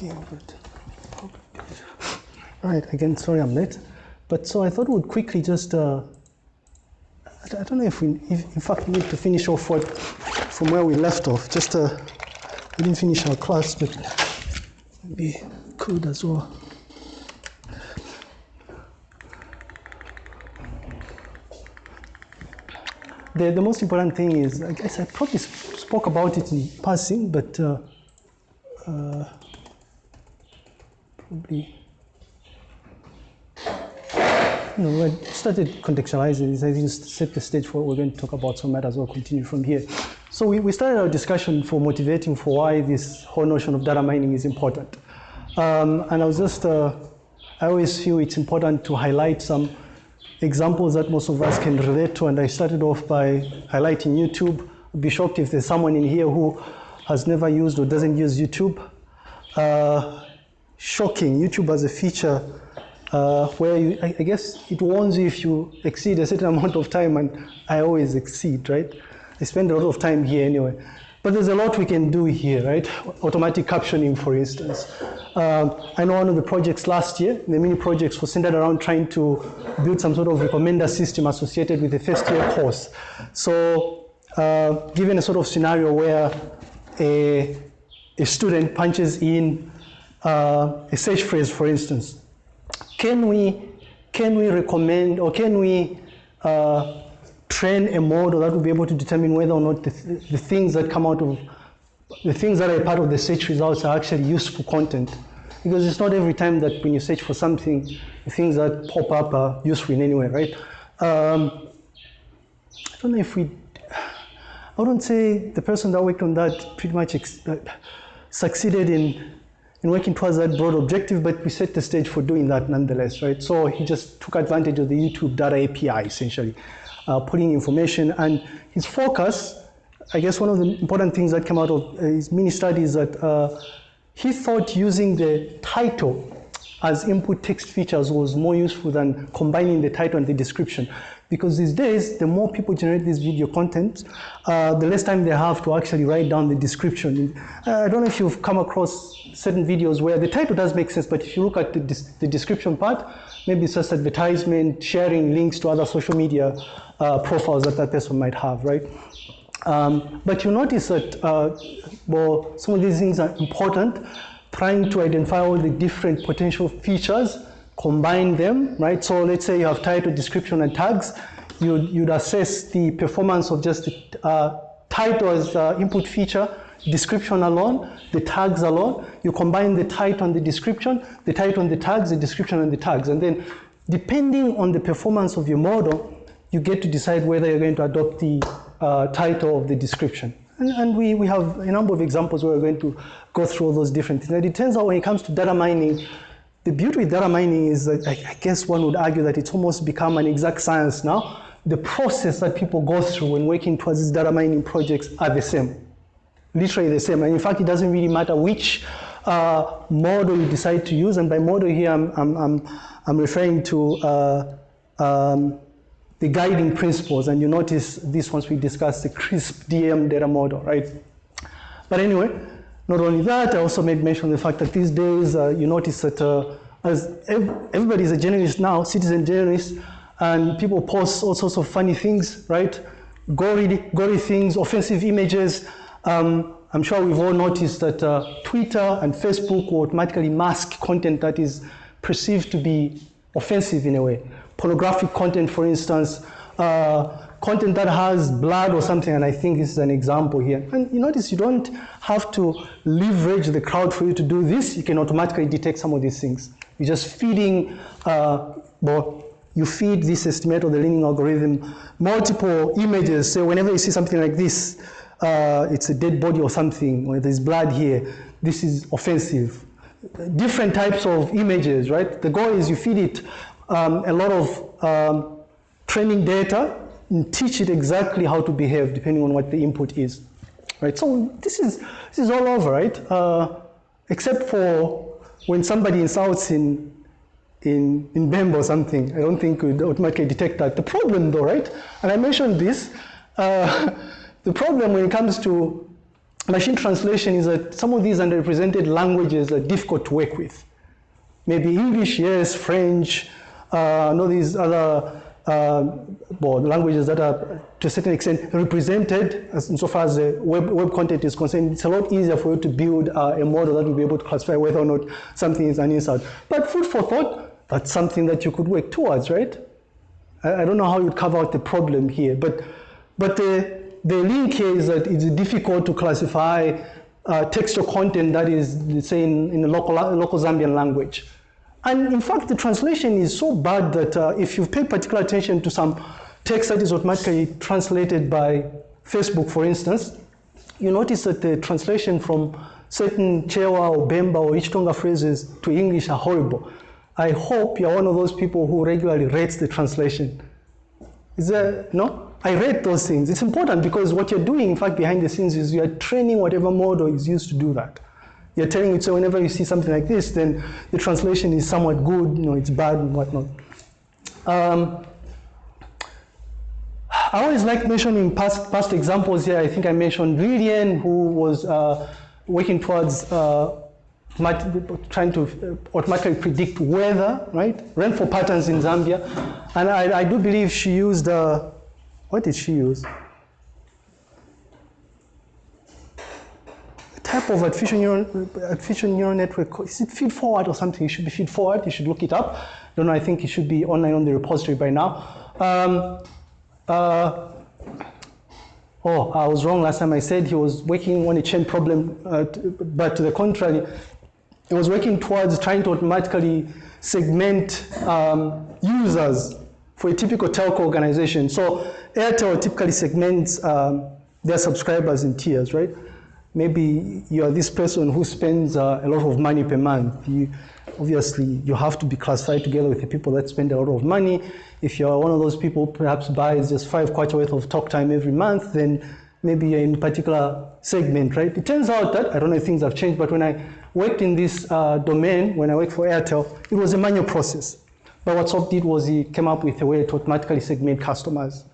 Gilbert. Right, again, sorry I'm late. But so I thought we'd quickly just, uh, I don't know if we, if, in fact, we need to finish off what, from where we left off. Just, uh, we didn't finish our class, but maybe could as well. The, the most important thing is, I guess I probably spoke about it in passing, but uh, uh, probably, you know, I started contextualizing this. I think set the stage for what we're going to talk about, so might as well continue from here. So we, we started our discussion for motivating for why this whole notion of data mining is important. Um, and I was just, uh, I always feel it's important to highlight some examples that most of us can relate to. And I started off by highlighting YouTube. I'd be shocked if there's someone in here who has never used or doesn't use YouTube. Uh, shocking, YouTube has a feature uh, where you, I, I guess it warns you if you exceed a certain amount of time, and I always exceed, right? I spend a lot of time here anyway. But there's a lot we can do here, right? Automatic captioning, for instance. Um, I know one of the projects last year, the mini projects, was centered around trying to build some sort of recommender system associated with the first year course. So, uh, given a sort of scenario where a, a student punches in uh, a search phrase, for instance, can we, can we recommend or can we uh, train a model that will be able to determine whether or not the, th- the things that come out of the things that are part of the search results are actually useful content. Because it's not every time that when you search for something, the things that pop up are useful in any way, right? Um, I don't know if we, I wouldn't say the person that worked on that pretty much uh, succeeded in, in working towards that broad objective, but we set the stage for doing that nonetheless, right? So he just took advantage of the YouTube data API essentially uh, putting information. And his focus, I guess one of the important things that came out of uh, his mini study is that uh, he thought using the title as input text features was more useful than combining the title and the description. Because these days, the more people generate this video content, uh, the less time they have to actually write down the description. Uh, I don't know if you've come across certain videos where the title does make sense, but if you look at the, the description part, maybe it's just advertisement, sharing links to other social media uh, profiles that that person might have, right? Um, but you notice that, uh, well, some of these things are important, trying to identify all the different potential features, combine them, right? So let's say you have title, description, and tags. You'd, you'd assess the performance of just the uh, title as uh, input feature, description alone, the tags alone. You combine the title and the description, the title and the tags, the description and the tags. And then depending on the performance of your model, you get to decide whether you're going to adopt the uh, title of the description. And, and, we, we have a number of examples where we're going to go through all those different things. And it turns out when it comes to data mining, the beauty with data mining is that I, guess one would argue that it's almost become an exact science now. The process that people go through when working towards these data mining projects are the same, literally the same. And in fact, it doesn't really matter which uh, model you decide to use. And by model here, I'm, I'm, I'm, I'm referring to uh, um, the guiding principles, and you notice this once we discuss the CRISP DM data model, right? But anyway, not only that, I also made mention of the fact that these days uh, you notice that uh, as ev everybody is a journalist now, citizen journalist, and people post all sorts of funny things, right? Gory, gory things, offensive images. Um, I'm sure we've all noticed that uh, Twitter and Facebook will automatically mask content that is perceived to be offensive in a way pornographic content, for instance, uh, content that has blood or something, and I think this is an example here. And you notice you don't have to leverage the crowd for you to do this. You can automatically detect some of these things. You're just feeding, uh, well, you feed this estimate of the learning algorithm multiple images. So whenever you see something like this, uh, it's a dead body or something, or there's blood here, this is offensive. Different types of images, right? The goal is you feed it um, a lot of um, training data and teach it exactly how to behave depending on what the input is. Right, so this is, this is all over, right? Uh, except for when somebody insults in, in, in Bemba or something, I don't think we'd automatically detect that. The problem though, right, and I mentioned this, uh, the problem when it comes to machine translation is that some of these underrepresented languages are difficult to work with. Maybe English, yes, French, uh, know these other well, languages that are to a certain extent represented as insofar as the web, web content is concerned, it's a lot easier for you to build uh, a model that will be able to classify whether or not something is an insult. But food for thought, that's something that you could work towards, right? I, I don't know how you'd cover out the problem here, but, but the, the link here is that it's difficult to classify uh, textual content that is, say, in, in a local, local Zambian language. And in fact, the translation is so bad that uh, if you pay particular attention to some text that is automatically translated by Facebook, for instance, you notice that the translation from certain Chewa or Bemba or Ichitonga phrases to English are horrible. I hope you're one of those people who regularly rates the translation. Is there, no? I rate those things. It's important because what you're doing, in fact, behind the scenes is you're training whatever model is used to do that. You're telling it, so whenever you see something like this, then the translation is somewhat good, you know, it's bad and whatnot. Um, I always like mentioning past, past examples here. I think I mentioned Lilian, who was uh, working towards uh, trying to automatically predict weather, right? Rainfall patterns in Zambia. And I, I do believe she used, uh, what did she use? Type of artificial neural, artificial neural network, is it feed forward or something? It should be feed forward, you should look it up. don't know, I think it should be online on the repository by now. Um, uh, oh, I was wrong last time I said he was working on a chain problem, uh, but to the contrary, he was working towards trying to automatically segment um, users for a typical telco organization. So Airtel typically segments um, their subscribers in tiers, right? Maybe you are this person who spends uh, a lot of money per month. You, obviously, you have to be classified together with the people that spend a lot of money. If you're one of those people who perhaps buys just five kwacha worth of talk time every month, then maybe you're in a particular segment, right? It turns out that, I don't know if things have changed, but when I worked in this uh, domain, when I worked for Airtel, it was a manual process. But what Soft did was he came up with a way to automatically segment customers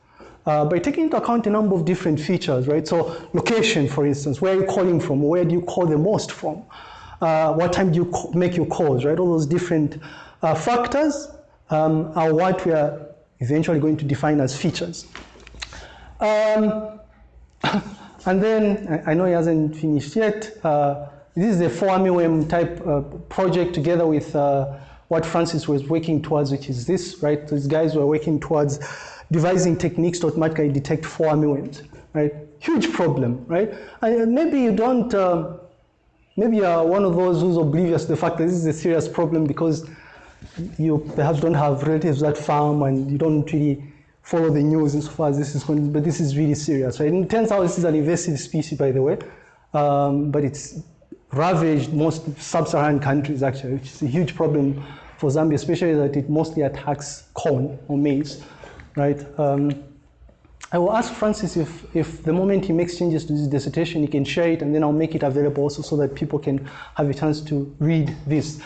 uh, by taking into account a number of different features, right? So location, for instance, where are you calling from? Where do you call the most from? Uh, what time do you make your calls, right? All those different uh, factors um, are what we are eventually going to define as features. Um, and then, I know he hasn't finished yet. Uh, this is a 4 type uh, project together with uh, what Francis was working towards, which is this, right? These guys were working towards devising techniques to automatically detect four right? Huge problem, right? And maybe you don't, uh, maybe you are one of those who's oblivious to the fact that this is a serious problem because you perhaps don't have relatives that farm and you don't really follow the news insofar as this is going, but this is really serious, right? And it turns out this is an invasive species, by the way, um, but it's ravaged most sub-Saharan countries, actually, which is a huge problem for Zambia, especially that it mostly attacks corn or maize right? Um, I will ask Francis if, if the moment he makes changes to this dissertation, he can share it and then I'll make it available also so that people can have a chance to read this.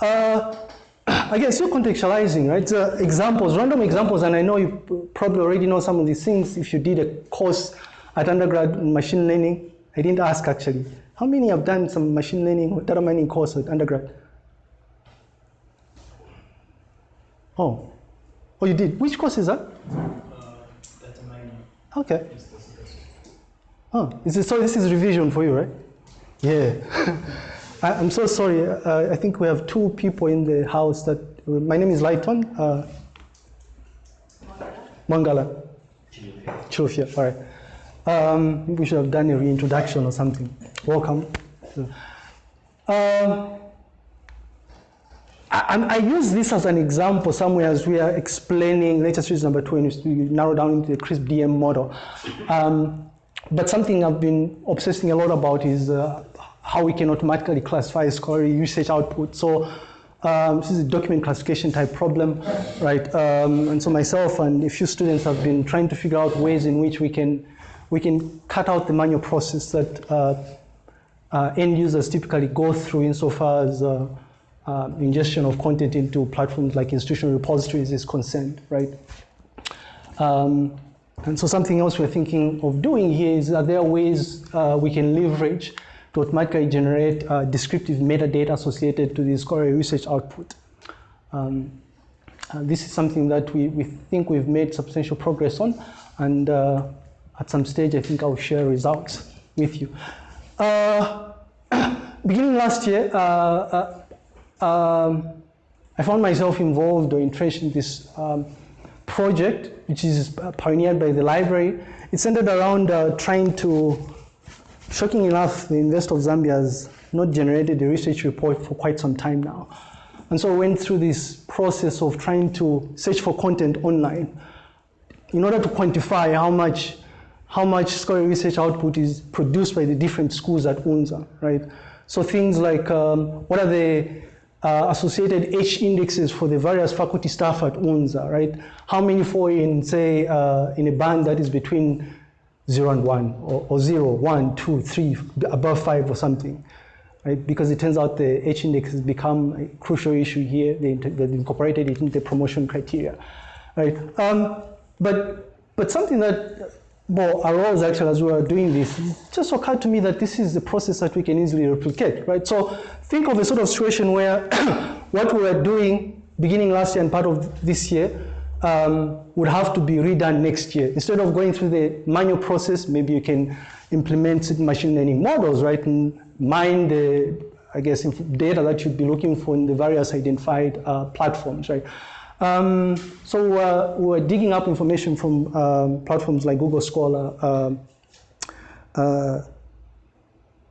Uh, again, still contextualizing, right? Uh, examples, random examples, and I know you probably already know some of these things if you did a course at undergrad in machine learning. I didn't ask actually. How many have done some machine learning or data mining course at undergrad? Oh, Oh, you did? Which course is that? Uh. Okay. Oh, is it, so this is revision for you, right? Yeah. I, am so sorry. Uh, I think we have two people in the house that, my name is Lighton. Uh, Mangala. Chilufya, all right. Um, we should have done a reintroduction or something. Welcome. Um, I, I, use this as an example somewhere as we are explaining latest series number two and we narrow down into the CRISP DM model. Um, but something I've been obsessing a lot about is uh, how we can automatically classify scholarly usage output. So um, this is a document classification type problem, right? Um, and so myself and a few students have been trying to figure out ways in which we can we can cut out the manual process that uh, uh, end users typically go through insofar as uh, ingestion of content into platforms like institutional repositories is concerned, right? Um, And so something else we're thinking of doing here is are there are ways uh, we can leverage to automatically generate uh, descriptive metadata associated to the scholarly research output. Um, uh, this is something that we, we think we've made substantial progress on, and uh, at some stage, I think I'll share results with you. Uh, beginning last year, um, I found myself involved or entrenched in this um, project, which is pioneered by the library. It centered around trying to Shocking enough, the University of Zambia has not generated a research report for quite some time now. And so I went through this process of trying to search for content online in order to quantify how much, how much scholarly research output is produced by the different schools at UNZA, right? So things like um, what are the uh, associated H indexes for the various faculty staff at UNZA, right? How many fall in, say, uh, in a band that is between zero and one, or, or zero, one, two, three, above five or something. Right? Because it turns out the H index has become a crucial issue here. They, they've incorporated it into the promotion criteria. Right? Um, but, but something that well, arose actually as we were doing this, it just occurred to me that this is a process that we can easily replicate, right? So think of a sort of situation where what we were doing beginning last year and part of this year um, would have to be redone next year. Instead of going through the manual process, maybe you can implement machine learning models, right, and mine the, I guess, data that you'd be looking for in the various identified uh, platforms, right. Um, so uh, we're digging up information from um, platforms like Google Scholar, uh, uh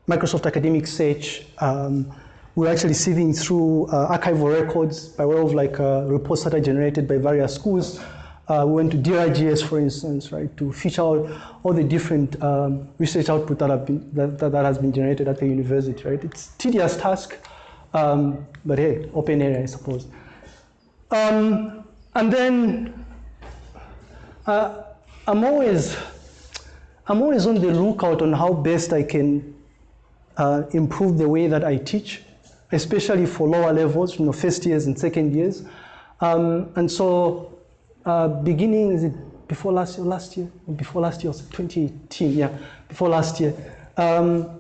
Microsoft Academic Search, um, we're actually sieving through uh, archival records by way of like uh, reports that are generated by various schools. Uh, we went to DRGS, for instance, right, to feature out all the different um, research output that, have been, that, that, that, has been generated at the university, right? It's tedious task, um, but hey, open area, I suppose. Um, and then uh, I'm always, I'm always on the lookout on how best I can uh, improve the way that I teach especially for lower levels, you know, first years and second years. Um, and so uh, beginning, is it before last year, last year, before last year, 2018, yeah, before last year, um,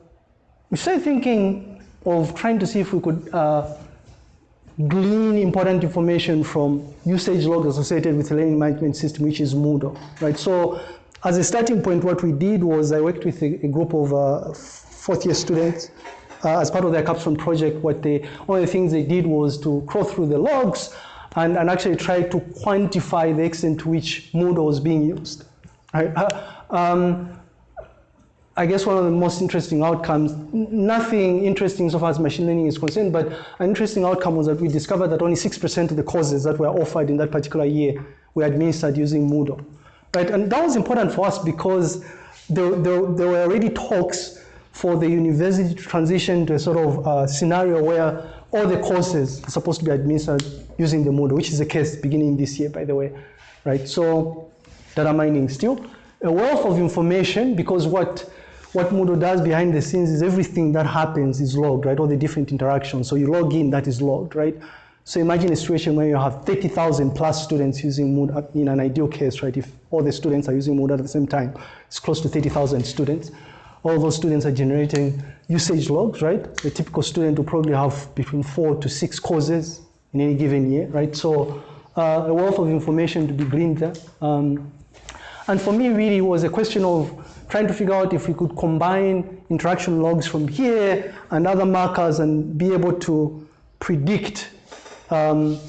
we started thinking of trying to see if we could uh, glean important information from usage logs associated with the learning management system, which is Moodle, right? So as a starting point, what we did was I worked with a, a group of uh, fourth year students uh, as part of their capstone project, what they, one of the things they did was to crawl through the logs and, and actually try to quantify the extent to which Moodle was being used. Right? Uh, um, I guess one of the most interesting outcomes, nothing interesting so far as machine learning is concerned, but an interesting outcome was that we discovered that only 6% of the courses that were offered in that particular year were administered using Moodle. Right? And that was important for us because there, there, there were already talks for the university to transition to a sort of uh, scenario where all the courses are supposed to be administered using the Moodle, which is the case beginning this year, by the way, right? So data mining still a wealth of information because what what Moodle does behind the scenes is everything that happens is logged, right? All the different interactions. So you log in, that is logged, right? So imagine a situation where you have 30,000 plus students using Moodle in an ideal case, right? If all the students are using Moodle at the same time, it's close to 30,000 students all those students are generating usage logs, right? A typical student will probably have between four to six courses in any given year, right? So uh, a wealth of information to be gleaned there. Um, and for me, really, it was a question of trying to figure out if we could combine interaction logs from here and other markers and be able to predict um,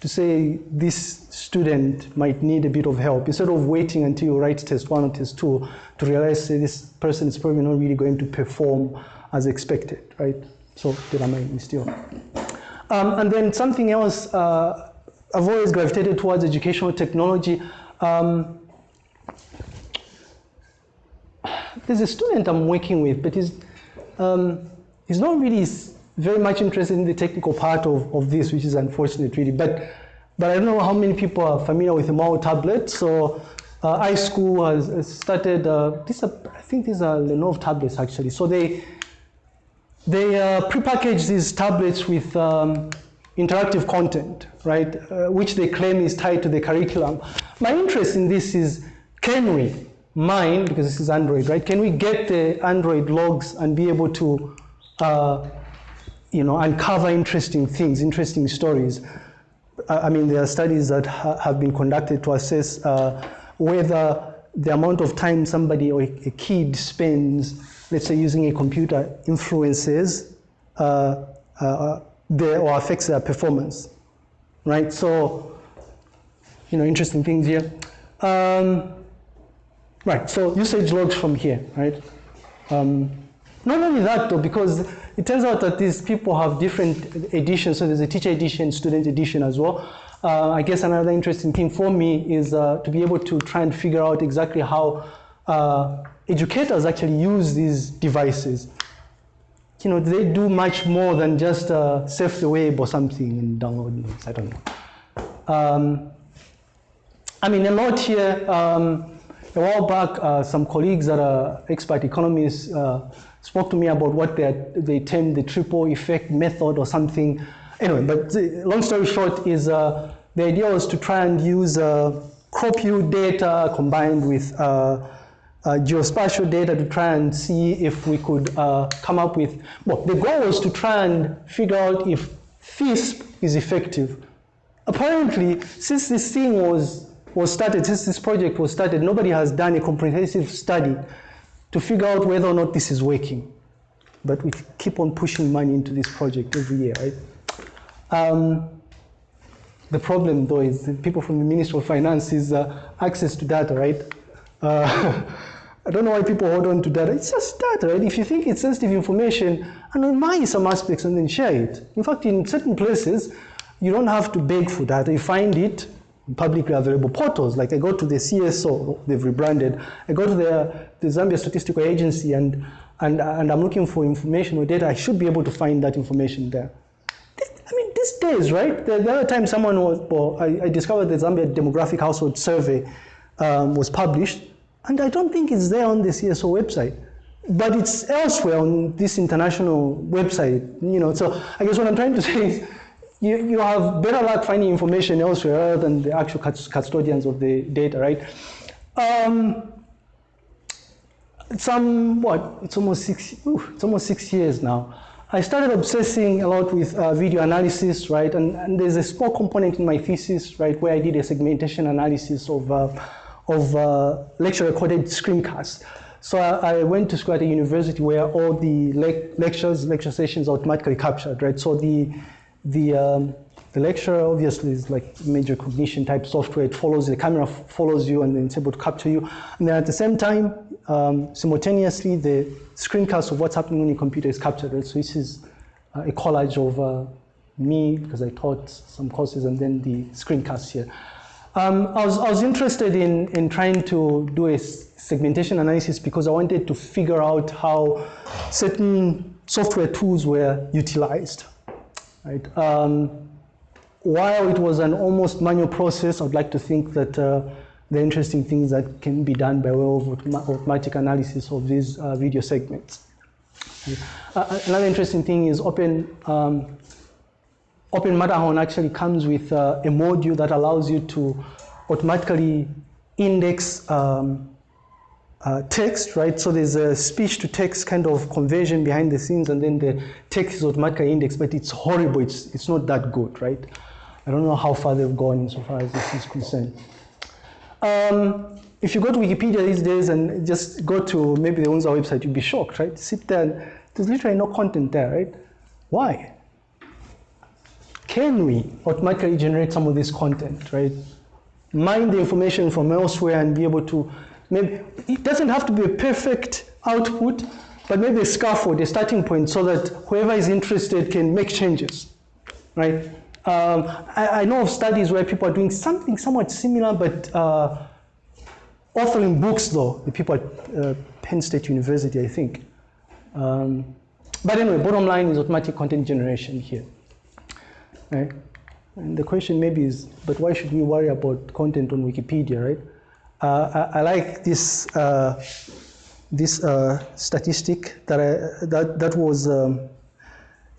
to say this student might need a bit of help instead of waiting until you write test one or test two to realize say, this person is probably not really going to perform as expected, right? So data mining still. Um, and then something else, uh, I've always gravitated towards educational technology. Um, there's a student I'm working with, but he's, um, he's not really very much interested in the technical part of, of this, which is unfortunate really. But, but I don't know how many people are familiar with the Mao tablet. So uh, iSchool has started, uh, these are, I think these are Lenovo tablets actually. So they, they uh, prepackage these tablets with um, interactive content, right, uh, which they claim is tied to the curriculum. My interest in this is can we mine, because this is Android, right? Can we get the Android logs and be able to, uh, you know, uncover interesting things, interesting stories? I mean, there are studies that ha have been conducted to assess uh, whether the amount of time somebody or a, a, kid spends, let's say, using a computer influences uh, uh, their, or affects their performance, right? So, you know, interesting things here. Um, right, so usage logs from here, right? Um, not only that though, because it turns out that these people have different editions. So there's a teacher edition, student edition as well. Uh, I guess another interesting thing for me is uh, to be able to try and figure out exactly how uh, educators actually use these devices. You know, they do much more than just uh, surf the web or something and download notes. I don't know. Um, I mean, a lot here. Um, a while back, uh, some colleagues that are expert economists uh, spoke to me about what they, they termed the triple effect method or something. Anyway, but the, long story short is uh, the idea was to try and use uh, crop yield data combined with uh, uh, geospatial data to try and see if we could come up with, well, the goal was to try and figure out if FISP is effective. Apparently, since this thing was, was started, since this project was started, nobody has done a comprehensive study to figure out whether or not this is working. But we keep on pushing money into this project every year, right? Um, the problem, though, is people from the Ministry of Finance is uh, access to data, right? Uh, I don't know why people hold on to data. It's just data, right? If you think it's sensitive information, anonymize some aspects and then share it. In fact, in certain places, you don't have to beg for data. You find it publicly available portals. Like I go to the CSO, they've rebranded. I go to the, the Zambia Statistical Agency and, and, and I'm looking for information or data. I should be able to find that information there. I mean, these days, right? The, the other time someone was, well, I, I, discovered the Zambia Demographic Household Survey um, was published, and I don't think it's there on the CSO website, but it's elsewhere on this international website, you know. So I guess what I'm trying to say is, you, you have better luck finding information elsewhere than the actual custodians of the data, right? Um, some, what, it's almost six, ooh, it's almost six years now. I started obsessing a lot with uh, video analysis, right? And, and, there's a small component in my thesis, right, where I did a segmentation analysis of, uh, of uh, lecture recorded screencasts. So I, I, went to school at a university where all the le lectures, lecture sessions are automatically captured, right? So the, the, um, the lecture obviously is like major cognition type software. It follows, the camera follows you and then it's able to capture you. And then at the same time, um, simultaneously, the screencast of what's happening on your computer is captured. Right? So this is uh, a collage of uh, me, because I taught some courses, and then the screencast here. Um, I, was, I was interested in, in trying to do a segmentation analysis because I wanted to figure out how certain software tools were utilized. Right? Um, while it was an almost manual process, I'd like to think that uh, the interesting things that can be done by way of automatic analysis of these uh, video segments. Uh, uh, another interesting thing is Open, um, Open Matterhorn actually comes with uh, a module that allows you to automatically index um, uh, text, right? So there's a speech to text kind of conversion behind the scenes and then the text is automatically indexed, but it's horrible. It's, it's not that good, right? I don't know how far they've gone insofar as this is concerned. Um, if you go to Wikipedia these days and just go to maybe the UNZA website, you'd be shocked, right? Sit there and there's literally no content there, right? Why? Can we automatically generate some of this content, right? Mine the information from elsewhere and be able to, maybe, it doesn't have to be a perfect output, but maybe a scaffold, a starting point so that whoever is interested can make changes, right? Um, I, I, know of studies where people are doing something somewhat similar, but uh, authoring books, though, the people at uh, Penn State University, I think. Um, but anyway, bottom line is automatic content generation here. Right? And the question maybe is, but why should we worry about content on Wikipedia, right? Uh, I, I, like this uh, this uh, statistic that I, that that was um,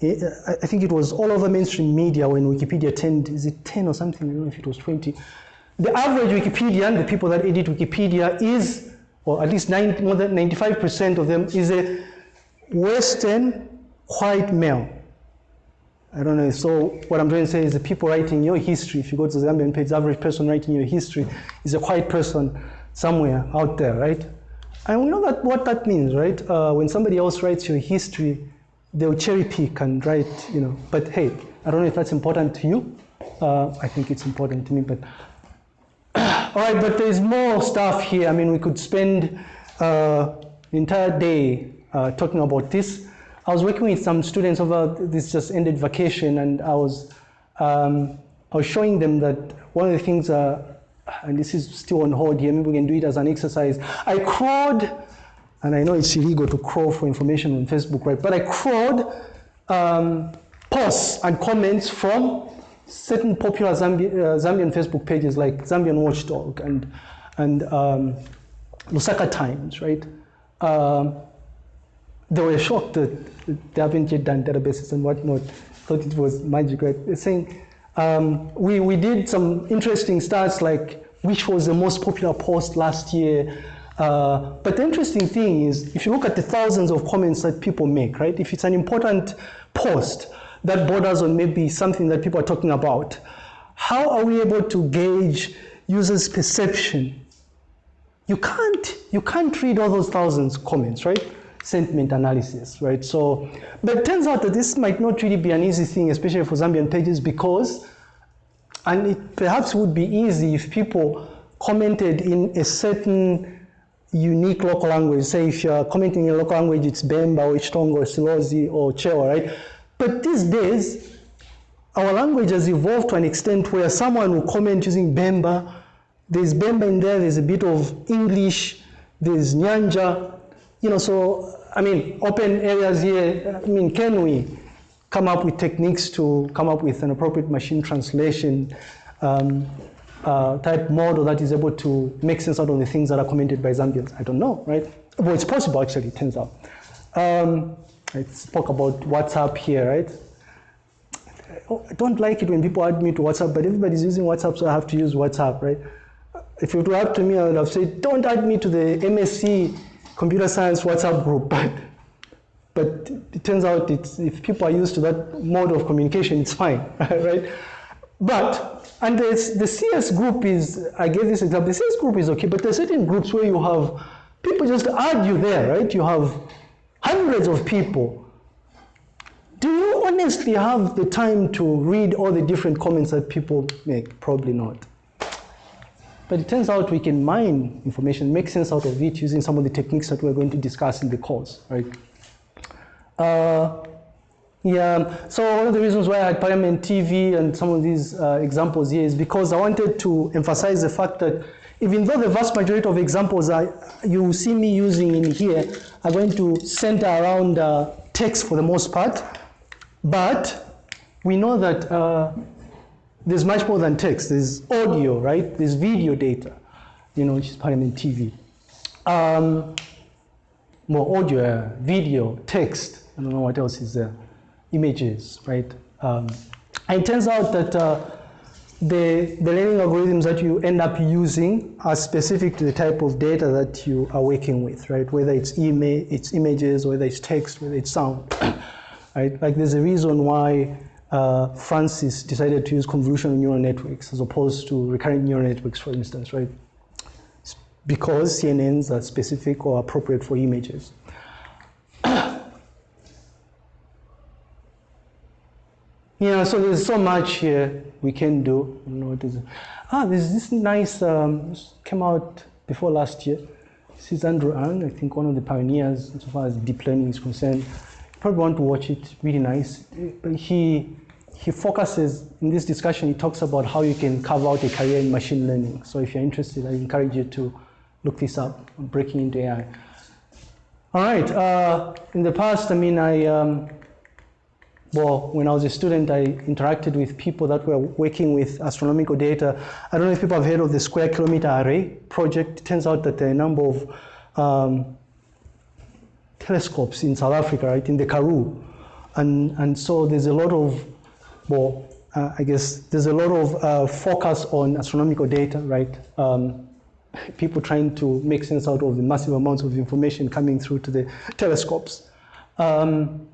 I think it was all over mainstream media when Wikipedia turned, is it 10 or something? I don't know if it was 20. the average Wikipedian, the people that edit Wikipedia, is, or at least 90, more than 95% of them, is a Western white male. I don't know. So what I'm trying to say is the people writing your history, if you go to the Zambian page, the average person writing your history is a white person somewhere out there, right? And we know that what that means, right? Uh, when somebody else writes your history, they'll cherry pick and write, you know. But hey, I don't know if that's important to you. Uh, I think it's important to me, but all right. But there's more stuff here. I mean, we could spend uh, the entire day uh, talking about this. I was working with some students over this just ended vacation, and I was um, I was showing them that one of the things, uh, and this is still on hold here. Maybe we can do it as an exercise. I crawled, and I know it's illegal to crawl for information on Facebook, right? But I crawled um, posts and comments from certain popular Zambi uh, Zambian Facebook pages like Zambian Watchdog and and um, Lusaka Times, right? Um, they were shocked that they haven't yet done databases and whatnot. Thought it was magic, right? They're saying um, we we did some interesting stats like which was the most popular post last year. Uh, but the interesting thing is, if you look at the thousands of comments that people make, right? If it's an important post that borders on maybe something that people are talking about, how are we able to gauge users' perception? You can't, you can't read all those thousands comments, right? Sentiment analysis, right? So, but it turns out that this might not really be an easy thing, especially for Zambian pages, because, and it perhaps would be easy if people commented in a certain unique local language. Say if you're commenting in a local language, it's Bemba or Ichitonga or Silozi or Chewa, right? But these days, our language has evolved to an extent where someone will comment using Bemba, there's Bemba in there, there's a bit of English, there's Nyanja, you know, so, I mean, open areas here, I mean, can we come up with techniques to come up with an appropriate machine translation um, uh, type model that is able to make sense out of the things that are commented by Zambians? I don't know, right? Well, it's possible, actually, it turns out. Um, I spoke about WhatsApp here, right? I don't like it when people add me to WhatsApp, but everybody's using WhatsApp, so I have to use WhatsApp, right? If it were up to me, I would have said, don't add me to the MSc computer science WhatsApp group, but, but it turns out if people are used to that mode of communication, it's fine, right? But, and the, the CS group is, I gave this example, the CS group is okay, but there's certain groups where you have, people just add you there, right? You have hundreds of people. Do you honestly have the time to read all the different comments that people make? Probably not. But it turns out we can mine information, make sense out of it using some of the techniques that we're going to discuss in the course, right? Uh, yeah, so one of the reasons why I had Parliament TV and some of these uh, examples here is because I wanted to emphasize the fact that even though the vast majority of examples are, you see me using in here are going to center around uh, text for the most part, but we know that uh, there's much more than text. There's audio, right? There's video data, you know, which is Parliament TV. Um, more audio, video, text. I don't know what else is there. Images, right? Um, and it turns out that uh, the, the learning algorithms that you end up using are specific to the type of data that you are working with, right? Whether it's, ima it's images, whether it's text, whether it's sound, right? Like there's a reason why uh, Francis decided to use convolutional neural networks as opposed to recurrent neural networks, for instance, right? Because CNNs are specific or appropriate for images. yeah, so there's so much here we can do. I don't know what is. Ah, there's this nice, um, came out before last year. This is Andrew Ng, I think one of the pioneers as far as deep learning is concerned. You probably want to watch it, really nice. But he he focuses in this discussion, he talks about how you can carve out a career in machine learning. So if you're interested, I encourage you to look this up, breaking into AI. All right, uh, in the past, I mean, I, um, well, when I was a student, I interacted with people that were working with astronomical data. I don't know if people have heard of the Square Kilometer Array project. It turns out that there are a number of um, telescopes in South Africa, right, in the Karoo. And, and so there's a lot of well, uh, I guess there's a lot of uh, focus on astronomical data, right? Um, people trying to make sense out of the massive amounts of information coming through to the telescopes. Um,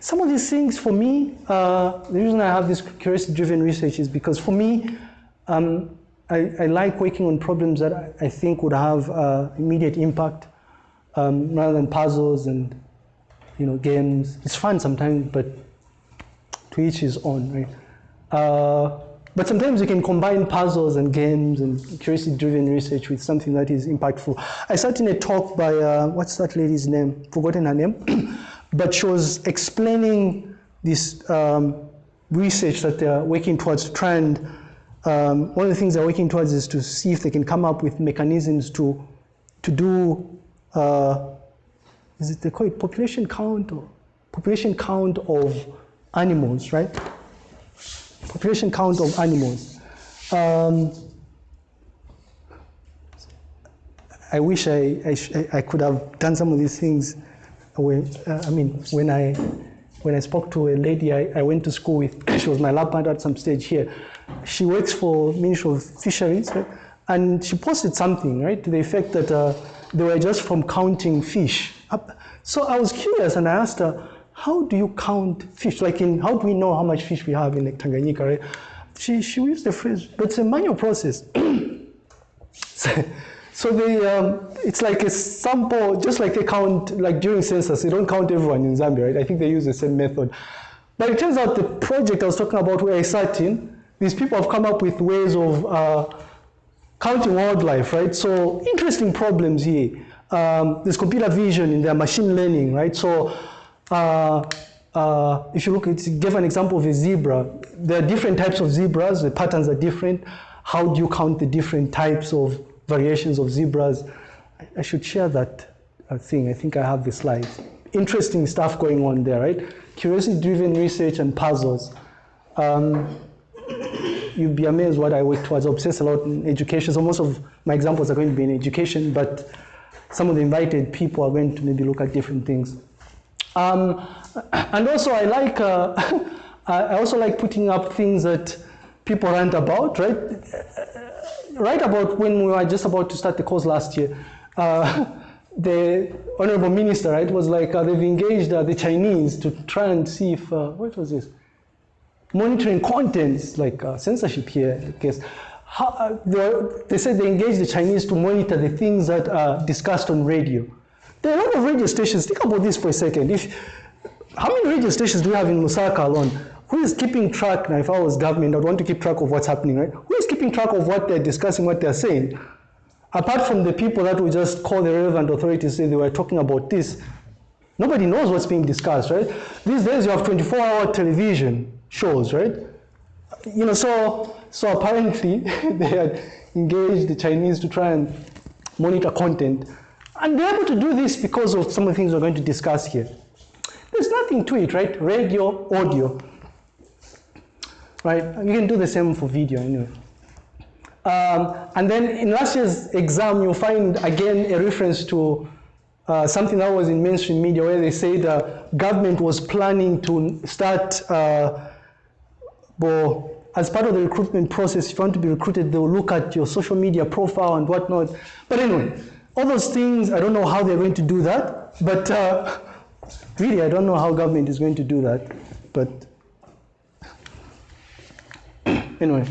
some of these things for me, uh, the reason I have this curiosity-driven research is because for me, um, I, I, like working on problems that I, I think would have uh, immediate impact um, rather than puzzles and you know games. It's fun sometimes, but to each his own, right? Uh, but sometimes you can combine puzzles and games and curiosity-driven research with something that is impactful. I sat in a talk by, uh, what's that lady's name? Forgotten her name. but she was explaining this um, research that they're working towards to try and, um, one of the things they're working towards is to see if they can come up with mechanisms to, to do, uh, is it they call it population count or population count of animals, right? population count of animals. Um, I wish I, I, I, could have done some of these things. When, uh, I mean, when I, when I spoke to a lady I, I went to school with, she was my lab partner at some stage here. She works for Ministry of Fisheries, right? and she posted something, right, to the effect that uh, they were just from counting fish. So I was curious and I asked her, how do you count fish? Like in, how do we know how much fish we have in like Tanganyika, right? She, she used the phrase, but it's a manual process. so, so they, um, it's like a sample, just like they count, like during census, they don't count everyone in Zambia, right? I think they use the same method. But it turns out the project I was talking about where I sat in, these people have come up with ways of uh, counting wildlife, right? So interesting problems here. Um, there's computer vision in their machine learning, right? So uh, uh, if you look, at, give an example of a zebra. There are different types of zebras. The patterns are different. How do you count the different types of variations of zebras? I, I should share that uh, thing. I think I have the slides. Interesting stuff going on there, right? Curiosity-driven research and puzzles. Um, you'd be amazed what I work towards. I obsess a lot in education. So most of my examples are going to be in education, but some of the invited people are going to maybe look at different things. Um, and also I like, uh, I also like putting up things that people rant about, right? Right about when we were just about to start the course last year, uh, the honorable minister, right, was like uh, they've engaged uh, the Chinese to try and see if, uh, what was this? Monitoring contents, like uh, censorship here, I guess. How, uh, they, they said they engaged the Chinese to monitor the things that are discussed on radio. There are a lot of radio stations. Think about this for a second. If, how many radio stations do we have in Lusaka alone? Who is keeping track? Now, if I was government, I'd want to keep track of what's happening, right? Who is keeping track of what they're discussing, what they're saying? Apart from the people that would just call the relevant authorities say they were talking about this, nobody knows what's being discussed, right? These days you have 24-hour television shows, right? You know, so so apparently they had engaged the Chinese to try and monitor content and they're able to do this because of some of the things we're going to discuss here. There's nothing to it, right? Radio, audio. Right? You can do the same for video anyway. Um, and then in last year's exam, you'll find again a reference to uh, something that was in mainstream media where they said uh, government was planning to start, uh, well, as part of the recruitment process, if you want to be recruited, they'll look at your social media profile and whatnot. But anyway, all those things, I don't know how they're going to do that, but uh, really, I don't know how government is going to do that. But anyway,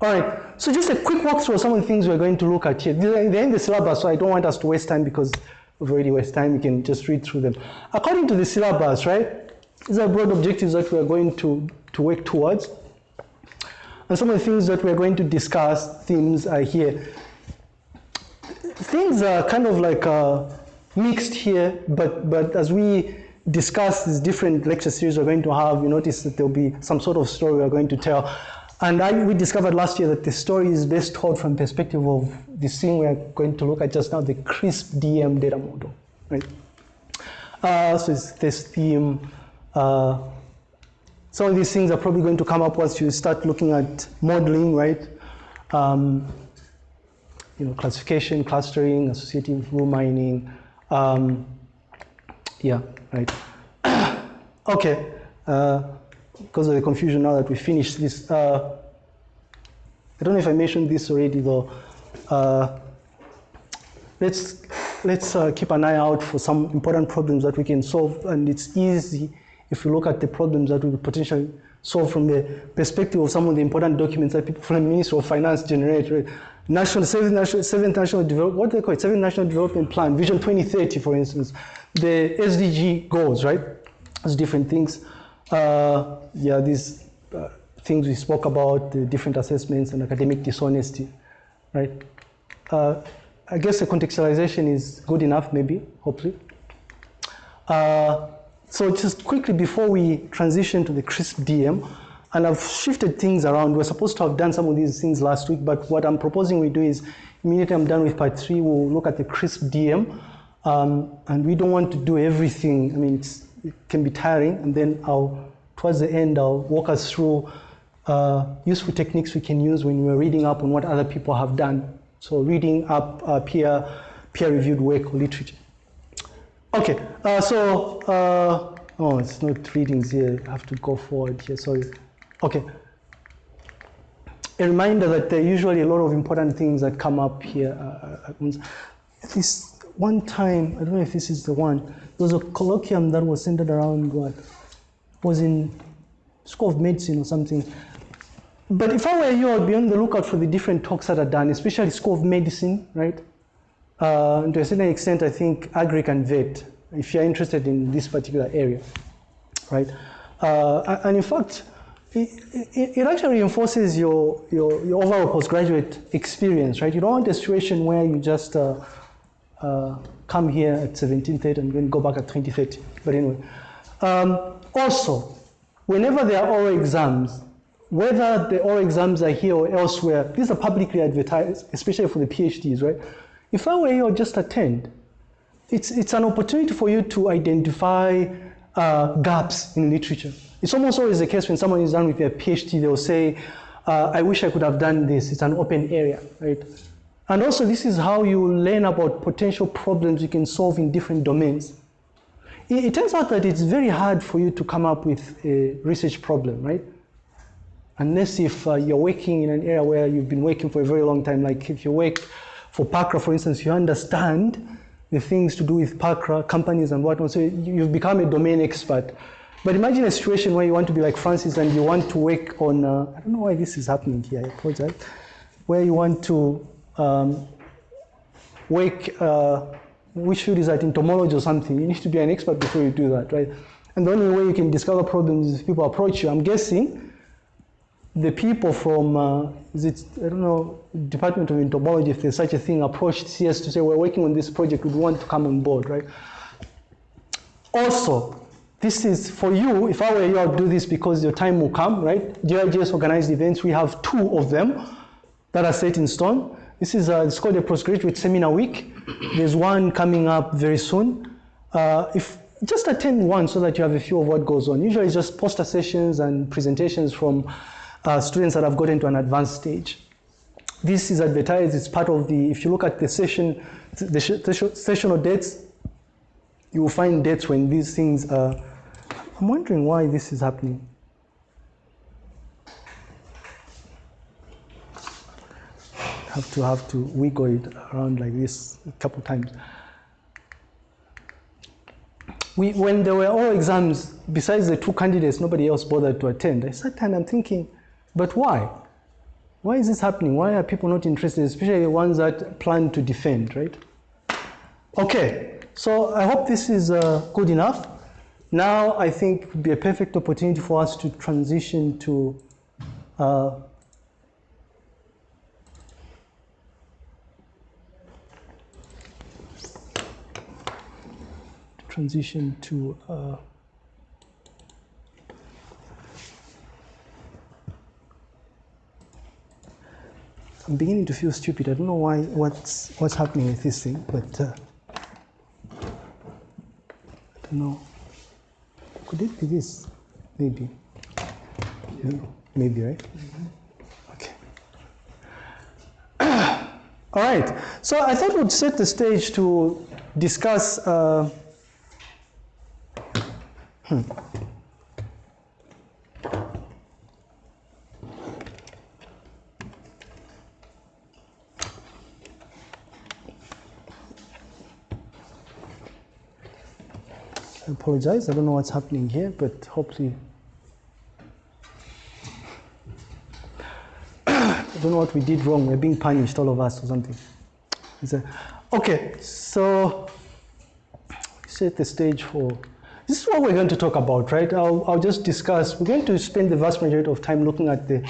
all right. So just a quick walkthrough of some of the things we're going to look at here. They're in the syllabus, so I don't want us to waste time because we've already wasted time. We can just read through them. According to the syllabus, right, these are broad objectives that we're going to, to work towards. And some of the things that we're going to discuss, themes are here things are kind of like uh, mixed here, but, but as we discuss these different lecture series we're going to have, you notice that there'll be some sort of story we're going to tell. And I, we discovered last year that the story is best told from the perspective of this thing we're going to look at just now, the CRISP DM data model, right? Uh, so it's this theme. Uh, some of these things are probably going to come up once you start looking at modeling, right? Um, you know, classification, clustering, associative rule mining. Um, yeah, right. okay. Uh, because of the confusion now that we finished this. Uh, I don't know if I mentioned this already though. Uh, let's let's uh, keep an eye out for some important problems that we can solve, and it's easy if you look at the problems that we potentially solve from the perspective of some of the important documents that people from the Ministry of Finance generate. Right? National seventh national seventh national develop, what do they call it? Seventh national development plan, Vision 2030, for instance, the SDG goals, right? Those different things. Uh, yeah, these uh, things we spoke about, the different assessments and academic dishonesty, right? Uh, I guess the contextualization is good enough, maybe, hopefully. Uh, so just quickly before we transition to the CRISP DM, and I've shifted things around. We're supposed to have done some of these things last week, but what I'm proposing we do is immediately I'm done with part three, we'll look at the CRISP DM. Um, and we don't want to do everything. I mean, it can be tiring. And then I'll, towards the end, I'll walk us through uh, useful techniques we can use when we're reading up on what other people have done. So reading up uh, peer, peer-reviewed work or literature. Okay, uh, so, uh, oh, it's not readings here. I have to go forward here, sorry. Okay. A reminder that there are usually a lot of important things that come up here. Uh, this one time, I don't know if this is the one, there was a colloquium that was centered around what was in School of Medicine or something. But if I were you, I'd be on the lookout for the different talks that are done, especially School of Medicine, right? Uh, to a certain extent, I think agri and vet, if you're interested in this particular area, right? Uh, and in fact, it, it, actually reinforces your, your, your, overall postgraduate experience, right? You don't want a situation where you just uh, uh, come here at 1730 and then go back at 2030. But anyway, um, also, whenever there are oral exams, whether the oral exams are here or elsewhere, these are publicly advertised, especially for the PhDs, right? If I were you, I'd just attend. It's, it's an opportunity for you to identify uh, gaps in literature. It's almost always the case when someone is done with their PhD, they'll say, uh, I wish I could have done this. It's an open area, right? And also this is how you learn about potential problems you can solve in different domains. It, it turns out that it's very hard for you to come up with a research problem, right? Unless if uh, you're working in an area where you've been working for a very long time, like if you work for PACRA, for instance, you understand the things to do with PACRA, companies and whatnot, so you've become a domain expert. But imagine a situation where you want to be like Francis and you want to work on, uh, I don't know why this is happening here, I apologize, where you want to um, work, uh, which field is that, entomology or something. You need to be an expert before you do that, right? And the only way you can discover problems is if people approach you. I'm guessing the people from, uh, it, I don't know, Department of Entomology, if there's such a thing, approached CS to say, we're working on this project, we want to come on board, right? Also, this is for you, if I were you, I'd do this because your time will come, right? GIGS organized events, we have two of them that are set in stone. This is a, it's called a postgraduate seminar week. There's one coming up very soon. Uh, if just attend one so that you have a feel of what goes on. Usually it's just poster sessions and presentations from uh, students that have gotten to an advanced stage. This is advertised, it's part of the, if you look at the session, the sessional dates, you will find dates when these things are I'm wondering why this is happening. Have to have to wiggle it around like this a couple times. We, when there were all exams, besides the two candidates, nobody else bothered to attend. I sat and I'm thinking, but why? Why is this happening? Why are people not interested, especially the ones that plan to defend, right? Okay, so I hope this is uh, good enough. Now I think would be a perfect opportunity for us to transition to uh, transition to uh, I'm beginning to feel stupid. I don't know why what's what's happening with this thing, but uh, I don't know. Could it be this? Maybe. Yeah. Maybe, right? Mm-hmm. Okay. All right. So I thought we'd set the stage to discuss. Uh, hmm. Apologize. I don't know what's happening here, but hopefully. I don't know what we did wrong. We're being punished, all of us, or something. That- okay, so set the stage for. This is what we're going to talk about, right? I'll, I'll just discuss. We're going to spend the vast majority of time looking at the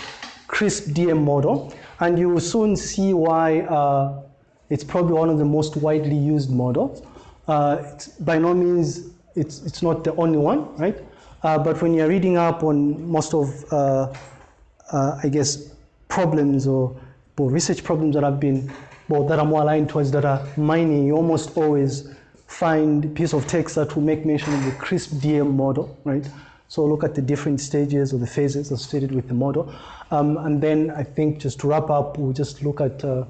CRISP DM model, and you will soon see why uh, it's probably one of the most widely used models. Uh, it's by no means it's, it's not the only one, right? Uh, but when you're reading up on most of, uh, uh, I guess, problems or, or research problems that have been, well, that are more aligned towards data mining, you almost always find a piece of text that will make mention of the CRISP DM model, right? So look at the different stages or the phases associated with the model. Um, and then I think just to wrap up, we'll just look at uh,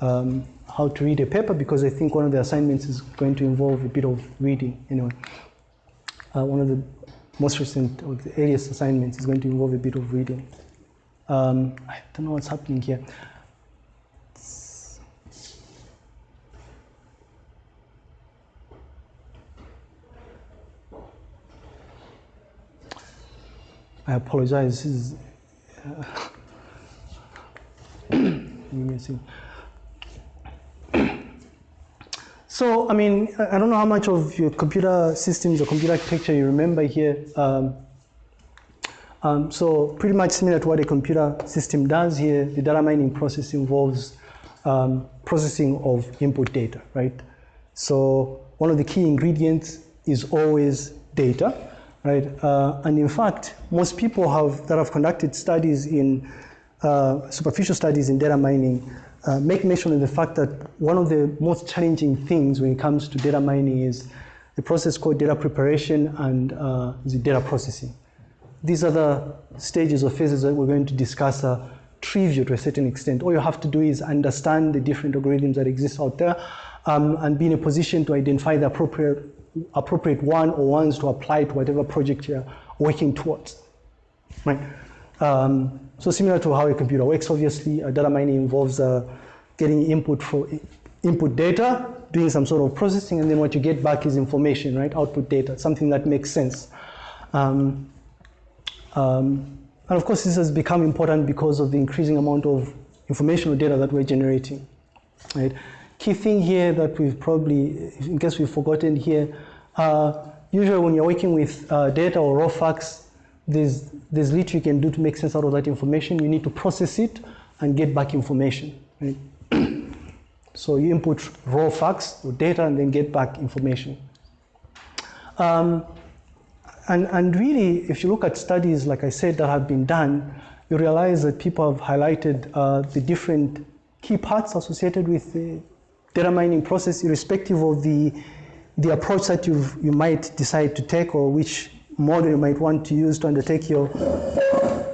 um, how to read a paper because I think one of the assignments is going to involve a bit of reading anyway. Uh, one of the most recent or the earliest assignments is going to involve a bit of reading. Um, I don't know what's happening here. I apologize. This is. Uh, give me a second. So, I mean, I don't know how much of your computer systems or computer architecture you remember here. Um, um, so, pretty much similar to what a computer system does here, the data mining process involves um, processing of input data, right? So, one of the key ingredients is always data, right? Uh, and in fact, most people have that have conducted studies in uh, superficial studies in data mining uh, make mention of the fact that one of the most challenging things when it comes to data mining is the process called data preparation and uh, the data processing. These are the stages or phases that we're going to discuss are trivial to a certain extent. All you have to do is understand the different algorithms that exist out there um, and be in a position to identify the appropriate, appropriate one or ones to apply to whatever project you're working towards. Right? Um, so similar to how a computer works, obviously, uh, data mining involves uh, getting input for input data, doing some sort of processing, and then what you get back is information, right? Output data, something that makes sense. Um, um, and of course, this has become important because of the increasing amount of information or data that we're generating, right? Key thing here that we've probably, in case we've forgotten here, uh, usually when you're working with uh, data or raw facts, there's, there's little you can do to make sense out of that information. You need to process it and get back information. Right? so you input raw facts or data and then get back information. Um, and, and really, if you look at studies, like I said, that have been done, you realize that people have highlighted uh, the different key parts associated with the data mining process, irrespective of the, the approach that you you might decide to take or which model you might want to use to undertake your,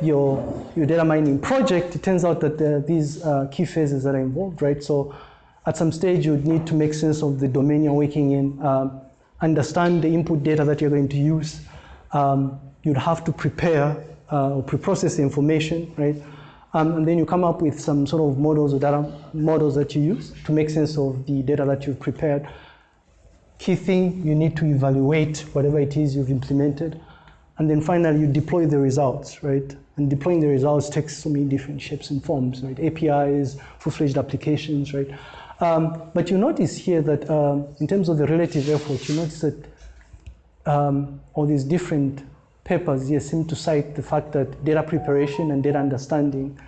your, your data mining project, it turns out that there are these uh, key phases that are involved, right? So at some stage, you would need to make sense of the domain you're working in, um, understand the input data that you're going to use. Um, you'd have to prepare uh, or pre-process the information, right? Um, and then you come up with some sort of models or data models that you use to make sense of the data that you've prepared key thing, you need to evaluate whatever it is you've implemented. And then finally, you deploy the results, right? And deploying the results takes so many different shapes and forms, right? APIs, full-fledged applications, right? Um, but you notice here that um, in terms of the relative effort, you notice that um, all these different papers here seem to cite the fact that data preparation and data understanding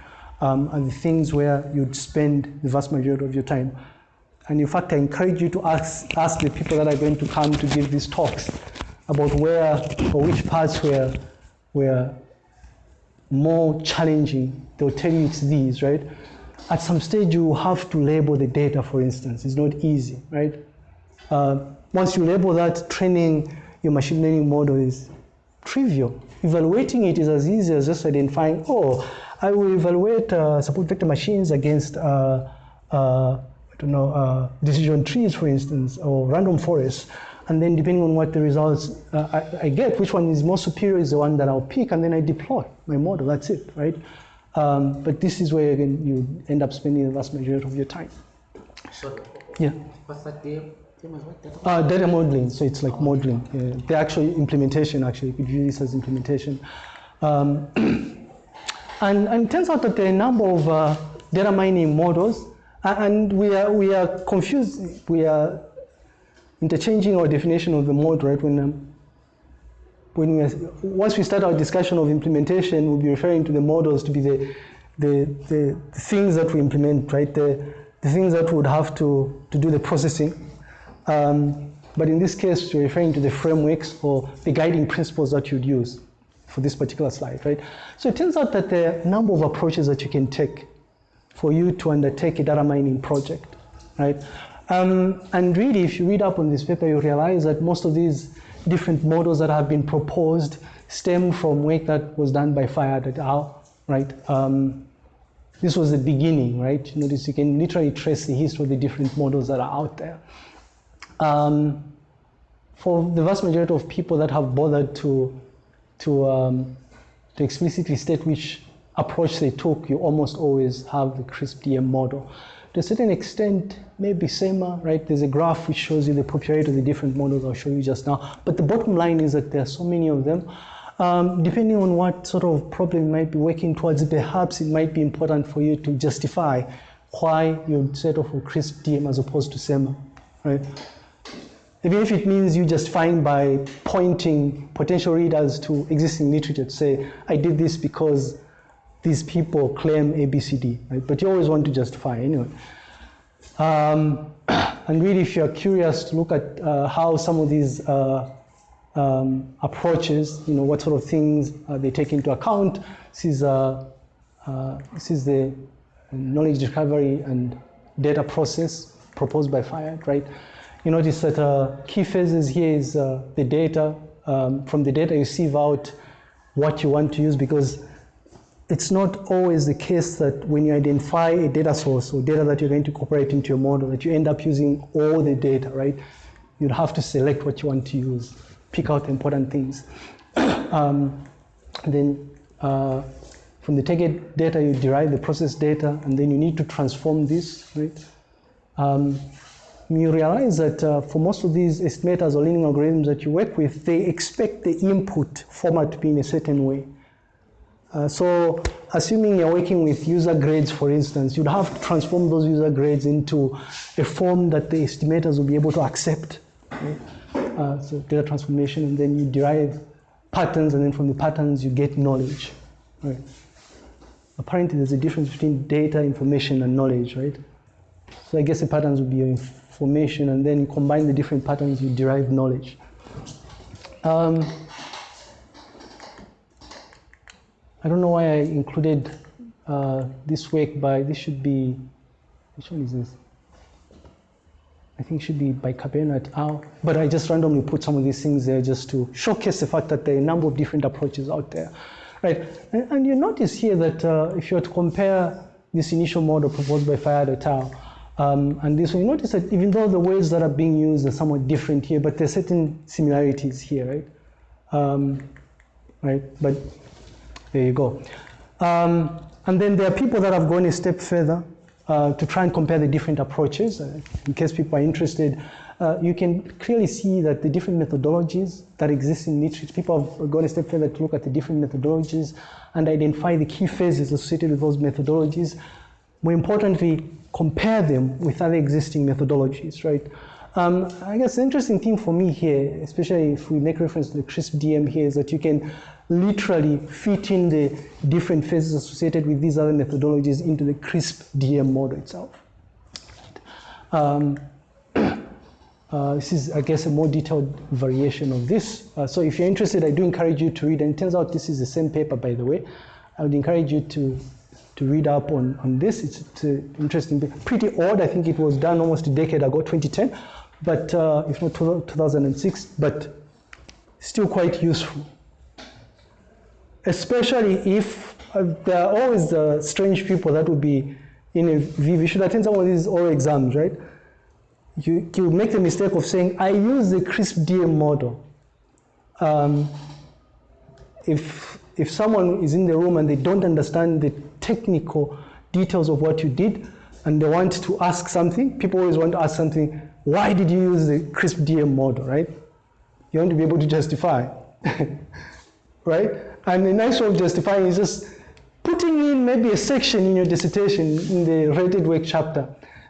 um, are the things where you'd spend the vast majority of your time. And in fact, I encourage you to ask, ask the people that are going to come to give these talks about where or which parts were, were more challenging. They'll tell you it's these, right? At some stage, you have to label the data, for instance. It's not easy, right? Uh, once you label that, training your machine learning model is trivial. Evaluating it is as easy as just identifying, oh, I will evaluate uh, support vector machines against uh, uh I don't know, uh, decision trees, for instance, or random forests. And then depending on what the results uh, I, I, get, which one is more superior is the one that I'll pick, and then I deploy my model. That's it, right? Um, but this is where again, you end up spending the vast majority of your time. So, Yeah. what's that the Same as what? Data Uh, data modeling, so it's like modeling. Yeah. The actual implementation, actually, you could view this as implementation. Um, and, and it turns out that there are a number of uh, data mining models, and we are, we are confused, we are interchanging our definition of the model, right? When, um, when we are, once we start our discussion of implementation, we'll be referring to the models to be the, the, the, the things that we implement, right? The, the things that would have to, to do the processing. Um, but in this case, we're referring to the frameworks or the guiding principles that you'd use for this particular slide, right? So it turns out that there are a number of approaches that you can take for you to undertake a data mining project, right? Um, and really, if you read up on this paper, you realize that most of these different models that have been proposed stem from work that was done by Fayyad et al., right? Um, this was the beginning, right? You notice you can literally trace the history of the different models that are out there. Um, for the vast majority of people that have bothered to, to, um, to explicitly state which approach they took, you almost always have the CRISP DM model. To a certain extent, maybe SEMMA, right? There's a graph which shows you the popularity of the different models I'll show you just now. But the bottom line is that there are so many of them. Um, depending on what sort of problem you might be working towards, perhaps it might be important for you to justify why you set off with CRISP DM as opposed to SEMMA, right? Even if it means you just find by pointing potential readers to existing literature to say, I did this because these people claim ABCD, right? But you always want to justify anyway. Um, and really, if you're curious to look at uh, how some of these uh, um, approaches, you know, what sort of things uh, they take into account, this is, this is the knowledge discovery and data process proposed by Fayyad, right? You notice that uh, key phases here is uh, the data. Um, from the data, you sieve out what you want to use because it's not always the case that when you identify a data source or data that you're going to incorporate into your model, that you end up using all the data, right? You'd have to select what you want to use, pick out important things. um, then uh, from the target data, you derive the process data, and then you need to transform this, right? Um, you realize that uh, for most of these estimators or learning algorithms that you work with, they expect the input format to be in a certain way. Uh, so assuming you're working with user grades, for instance, you'd have to transform those user grades into a form that the estimators will be able to accept. Uh, so data transformation, and then you derive patterns, and then from the patterns you get knowledge. Right? Apparently, there's a difference between data, information, and knowledge, right? So I guess the patterns would be your information, and then you combine the different patterns, you derive knowledge. Um, I don't know why I included uh, this work by, this should be, which one is this? I think it should be by Cabena et al. But I just randomly put some of these things there just to showcase the fact that there are a number of different approaches out there. Right, and, and you notice here that uh, if you were to compare this initial model proposed by Fayyad et al. Um, and this one, you notice that even though the words that are being used are somewhat different here, but there are certain similarities here, right? Um, right, but there you go. Um, and then there are people that have gone a step further uh, to try and compare the different approaches. Uh, in case people are interested, uh, you can clearly see that the different methodologies that exist in literature, people have gone a step further to look at the different methodologies and identify the key phases associated with those methodologies. More importantly, compare them with other existing methodologies, right? Um, I guess the interesting thing for me here, especially if we make reference to the CRISP DM here, is that you can literally fit in the different phases associated with these other methodologies into the CRISP DM model itself. Um, uh, this is, I guess, a more detailed variation of this. Uh, so if you're interested, I do encourage you to read, and it turns out this is the same paper, by the way. I would encourage you to, to read up on, on this. It's, it's interesting, pretty odd. I think it was done almost a decade ago, 2010, but uh, if not 2006, but still quite useful. Especially if uh, there are always uh, strange people that would be in a VV. You should attend some of these oral exams, right? You, you make the mistake of saying, I use the CRISP DM model. Um, if, if someone is in the room and they don't understand the technical details of what you did and they want to ask something, people always want to ask something, why did you use the crisp DM model, right? You want to be able to justify, right? And the nice way of justifying is just putting in maybe a section in your dissertation in the related work chapter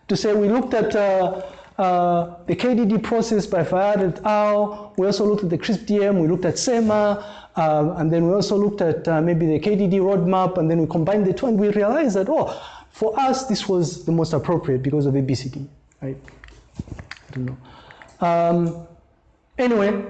to say we looked at uh, uh, the KDD process by Fayyad et al. We also looked at the CRISP DM, we looked at SEMMA, um, and then we also looked at uh, maybe the KDD roadmap, and then we combined the two, and we realized that, oh, for us, this was the most appropriate because of ABCD, right? Don't know. Um, anyway,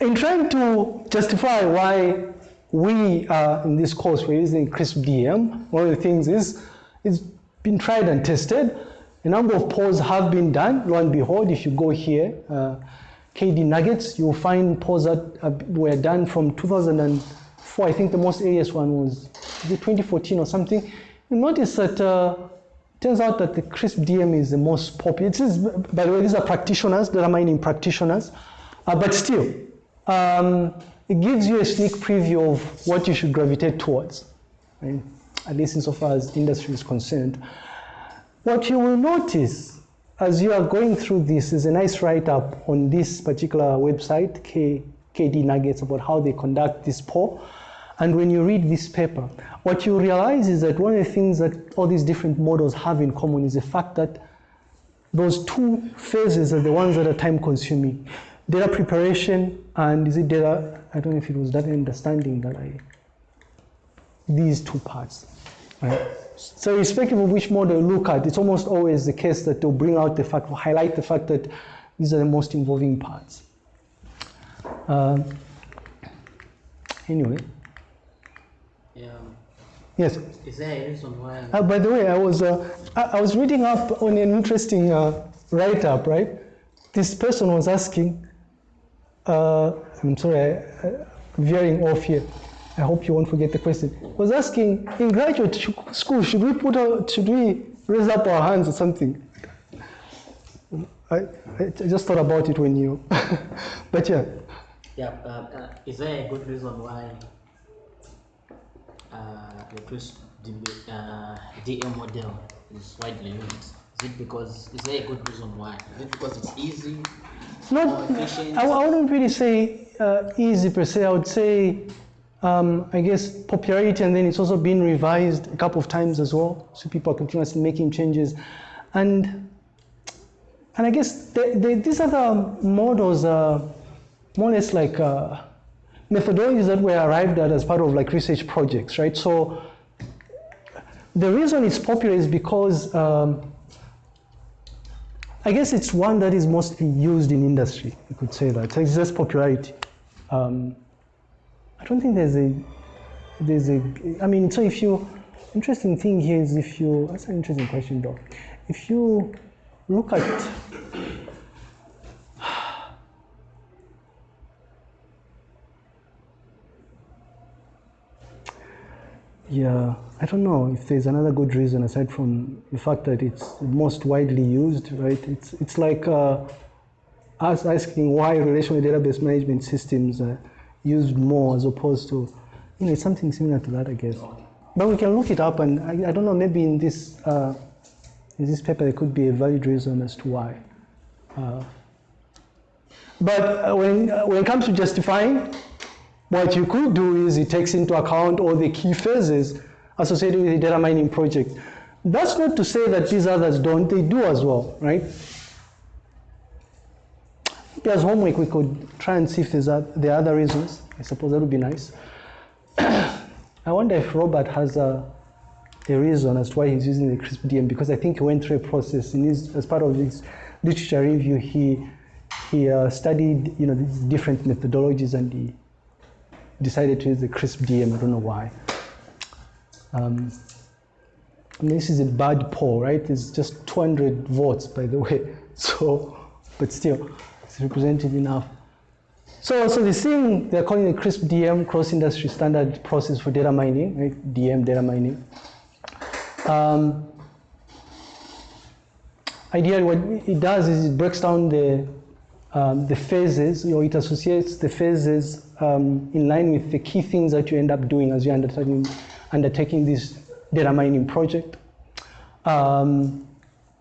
in trying to justify why we uh, in this course we're using CRISP DM, one of the things is it's been tried and tested. A number of polls have been done. Lo and behold, if you go here, uh, KDnuggets, you'll find polls that were done from 2004. I think the most earliest one was 2014 or something. You notice that uh, turns out that the CRISP DM is the most popular. It is, by the way, these are practitioners, data mining practitioners, uh, but still, um, it gives you a sneak preview of what you should gravitate towards, right? at least insofar as industry is concerned. What you will notice as you are going through this is a nice write-up on this particular website, K, KDnuggets, about how they conduct this poll. And when you read this paper, what you realize is that one of the things that all these different models have in common is the fact that those two phases are the ones that are time consuming. Data preparation and is it data, I don't know if it was data understanding that I, these two parts, right? So irrespective of which model you look at, it's almost always the case that they'll bring out the fact, or highlight the fact that these are the most involving parts. Uh, anyway. Yeah. Yes. Is there a reason why? Uh, by the way, I was uh, I, I, was reading up on an interesting uh, write-up. Right, this person was asking. Uh, I'm sorry, I, I, veering off here. I hope you won't forget the question. Was asking in graduate school, should we put out, should we raise up our hands or something? I, I just thought about it when you, but yeah. Yeah, uh, uh, is there a good reason why uh, the uh, DM model is widely used? Is it because, is there a good reason why? Is it because it's easy? It's not, I, I wouldn't really say uh, easy per se. I would say um, I guess, popularity, and then it's also been revised a couple of times as well. So people are continuously making changes. And, and I guess the, the, these other models are more or less like uh, methodologies that were arrived at as part of like research projects, right? So the reason it's popular is because um, I guess it's one that is mostly used in industry, you could say that. So it's just popularity. Um, I don't think there's a, there's a, I mean, so if you, interesting thing here is if you, that's an interesting question though. If you look at, yeah, I don't know if there's another good reason aside from the fact that it's most widely used, right? It's, it's like uh, us asking why relational database management systems uh, used more as opposed to, you know, it's something similar to that, I guess. But we can look it up, and I, I don't know, maybe in this, uh, in this paper there could be a valid reason as to why. Uh, but uh, when, uh, when it comes to justifying, what you could do is it takes into account all the key phases associated with the data mining project. That's not to say that these others don't, they do as well, right? as homework, we could try and see if there's there are other reasons. I suppose that would be nice. I wonder if Robert has a, a reason as to why he's using the CRISP DM because I think he went through a process in his, as part of his literature review. He he uh, studied you know different methodologies and he decided to use the CRISP DM. I don't know why. Um, this is a bad poll, right? It's just 200 votes, by the way. So, but still it's represented enough. So, so the thing they're calling the CRISP DM, cross industry standard process for data mining, right? DM data mining. Um, ideally, what it does is it breaks down the um, the phases, you know, it associates the phases um, in line with the key things that you end up doing as you're undertaking, undertaking this data mining project. Um,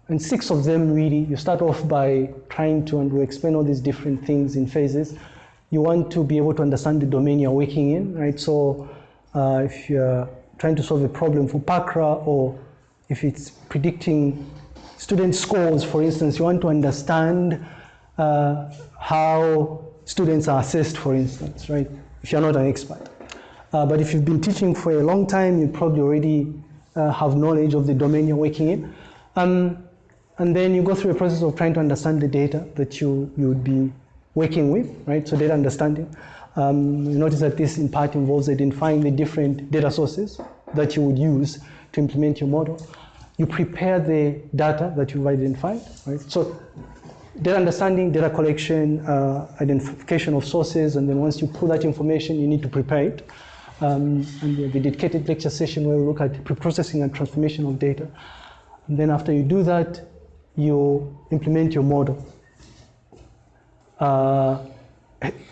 and six of them really, you start off by trying to, and we explain all these different things in phases. You want to be able to understand the domain you're working in, right? So uh, if you're trying to solve a problem for PACRA or if it's predicting student scores, for instance, you want to understand uh, how students are assessed, for instance, right? If you're not an expert. Uh, but if you've been teaching for a long time, you probably already uh, have knowledge of the domain you're working in. Um, and then you go through a process of trying to understand the data that you, you would be working with, right? So data understanding. Um, you notice that this in part involves identifying the different data sources that you would use to implement your model. You prepare the data that you've identified, right? So data understanding, data collection, uh, identification of sources, and then once you pull that information, you need to prepare it. Um, and the dedicated lecture session where we look at pre-processing and transformation of data. And then after you do that, you implement your model. Uh,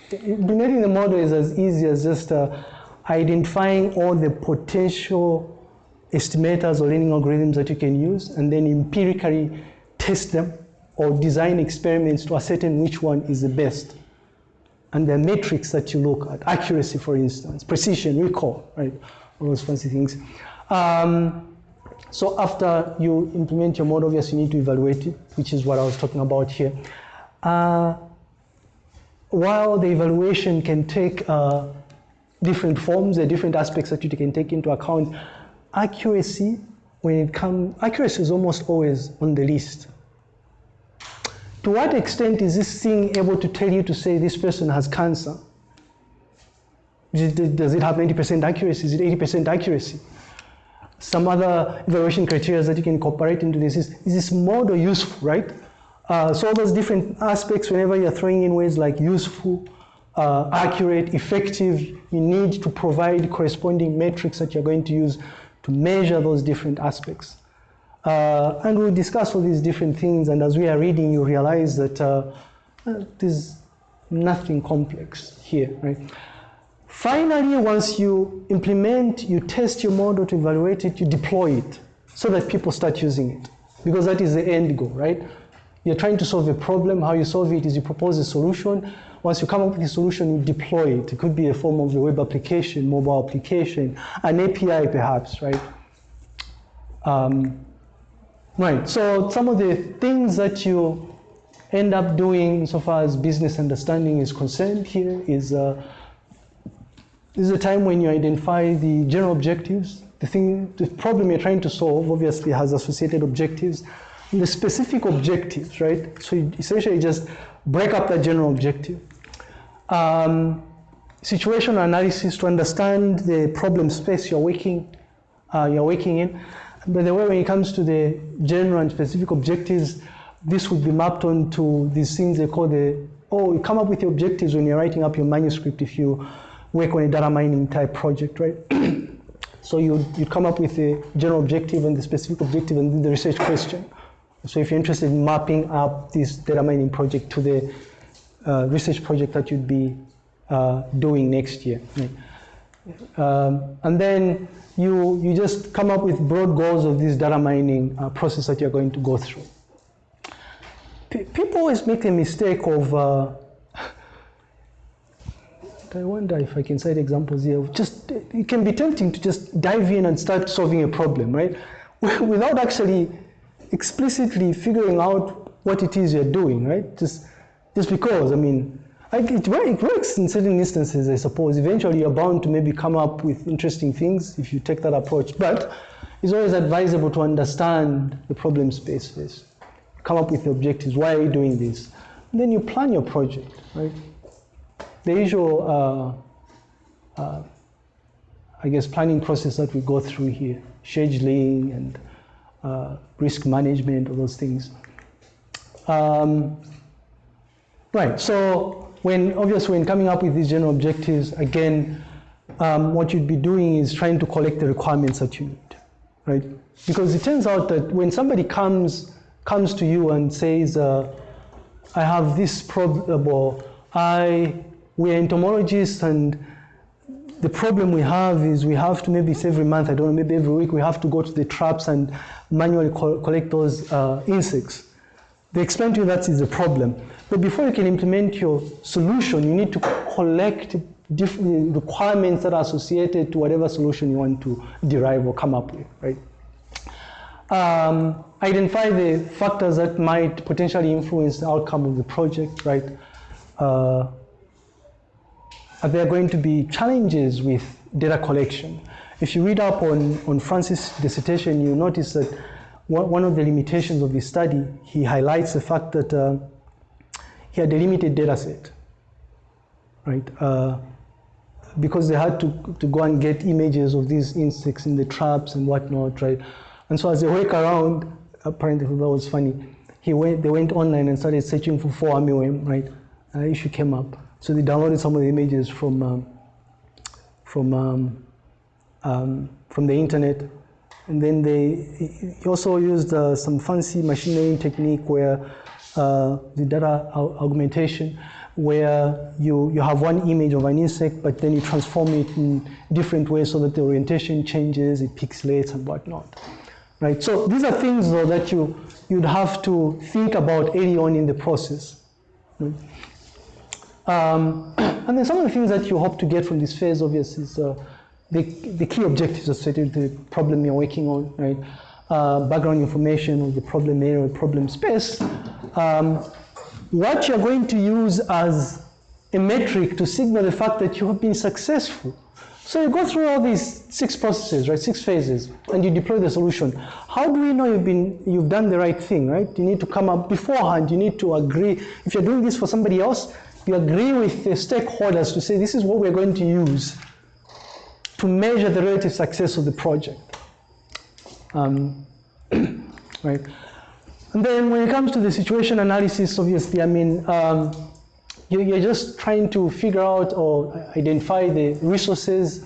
the model is as easy as just uh, identifying all the potential estimators or learning algorithms that you can use and then empirically test them or design experiments to ascertain which one is the best. And the metrics that you look at, accuracy, for instance, precision, recall, right? All those fancy things. Um, so after you implement your model, yes, you need to evaluate it, which is what I was talking about here. Uh, while the evaluation can take uh, different forms, are different aspects that you can take into account, accuracy, when it comes, accuracy is almost always on the list. To what extent is this thing able to tell you to say this person has cancer? Does it have 90% accuracy? Is it 80% accuracy? some other evaluation criteria that you can incorporate into this is, is this model useful, right? Uh, so all those different aspects, whenever you're throwing in words like useful, uh, accurate, effective, you need to provide corresponding metrics that you're going to use to measure those different aspects. Uh, and we'll discuss all these different things, and as we are reading, you realize that uh, uh, there's nothing complex here, right? Finally, once you implement, you test your model to evaluate it, you deploy it so that people start using it. Because that is the end goal, right? You're trying to solve a problem. How you solve it is you propose a solution. Once you come up with a solution, you deploy it. It could be a form of a web application, mobile application, an API perhaps, right? Um, right, so some of the things that you end up doing so far as business understanding is concerned here is uh, this is a time when you identify the general objectives. The thing, the problem you're trying to solve obviously has associated objectives. And the specific objectives, right? So you essentially just break up that general objective. Um, situational analysis to understand the problem space you're working, uh, you're working in. By the way, when it comes to the general and specific objectives, this would be mapped onto these things they call the, oh, you come up with the objectives when you're writing up your manuscript if you work on a data mining type project, right? so you you come up with the general objective and the specific objective and the research question. So if you're interested in mapping up this data mining project to the uh, research project that you'd be uh, doing next year. Right? Um, and then you, you just come up with broad goals of this data mining uh, process that you're going to go through. P people always make a mistake of uh, I wonder if I can cite examples here. Just it can be tempting to just dive in and start solving a problem, right? Without actually explicitly figuring out what it is you're doing, right? Just just because, I mean, it, it works in certain instances, I suppose. Eventually, you're bound to maybe come up with interesting things if you take that approach. But it's always advisable to understand the problem space first. Come up with the objectives. Why are you doing this? And then you plan your project, right? the usual, uh, uh, I guess, planning process that we go through here, scheduling and uh, risk management, all those things. Um, right, so when, obviously when coming up with these general objectives, again, um, what you'd be doing is trying to collect the requirements that you need, right? Because it turns out that when somebody comes, comes to you and says, uh, I have this problem, or I we're entomologists and the problem we have is we have to maybe every month, I don't know, maybe every week we have to go to the traps and manually co- collect those uh, insects. They explain to you that is a problem. But before you can implement your solution, you need to collect different requirements that are associated to whatever solution you want to derive or come up with, right? Um, identify the factors that might potentially influence the outcome of the project, right? Uh, are there going to be challenges with data collection? If you read up on, on Francis' dissertation, you notice that one, of the limitations of his study, he highlights the fact that uh, he had a limited data set, right? Uh, because they had to, to go and get images of these insects in the traps and whatnot, right? And so as they work around, apparently that was funny, he went, they went online and started searching for fall armyworm, right? An issue came up. So they downloaded some of the images from, um, from, um, um, from the internet. And then they he also used uh, some fancy machine learning technique where uh, the data augmentation, where you, you have one image of an insect, but then you transform it in different ways so that the orientation changes, it pixelates and whatnot. Right? So these are things though that you, you'd have to think about early on in the process. Right? Um, and then some of the things that you hope to get from this phase, obviously, is uh, the, the key objectives associated with the problem you're working on, right? Uh, background information of the problem area, problem space. Um, what you're going to use as a metric to signal the fact that you have been successful. So you go through all these six processes, right, six phases, and you deploy the solution. How do we know you've been you've done the right thing, right? You need to come up beforehand. You need to agree. If you're doing this for somebody else, you agree with the stakeholders to say this is what we're going to use to measure the relative success of the project. Um, right. And then when it comes to the situation analysis, obviously, I mean, um, you, are just trying to figure out or identify the resources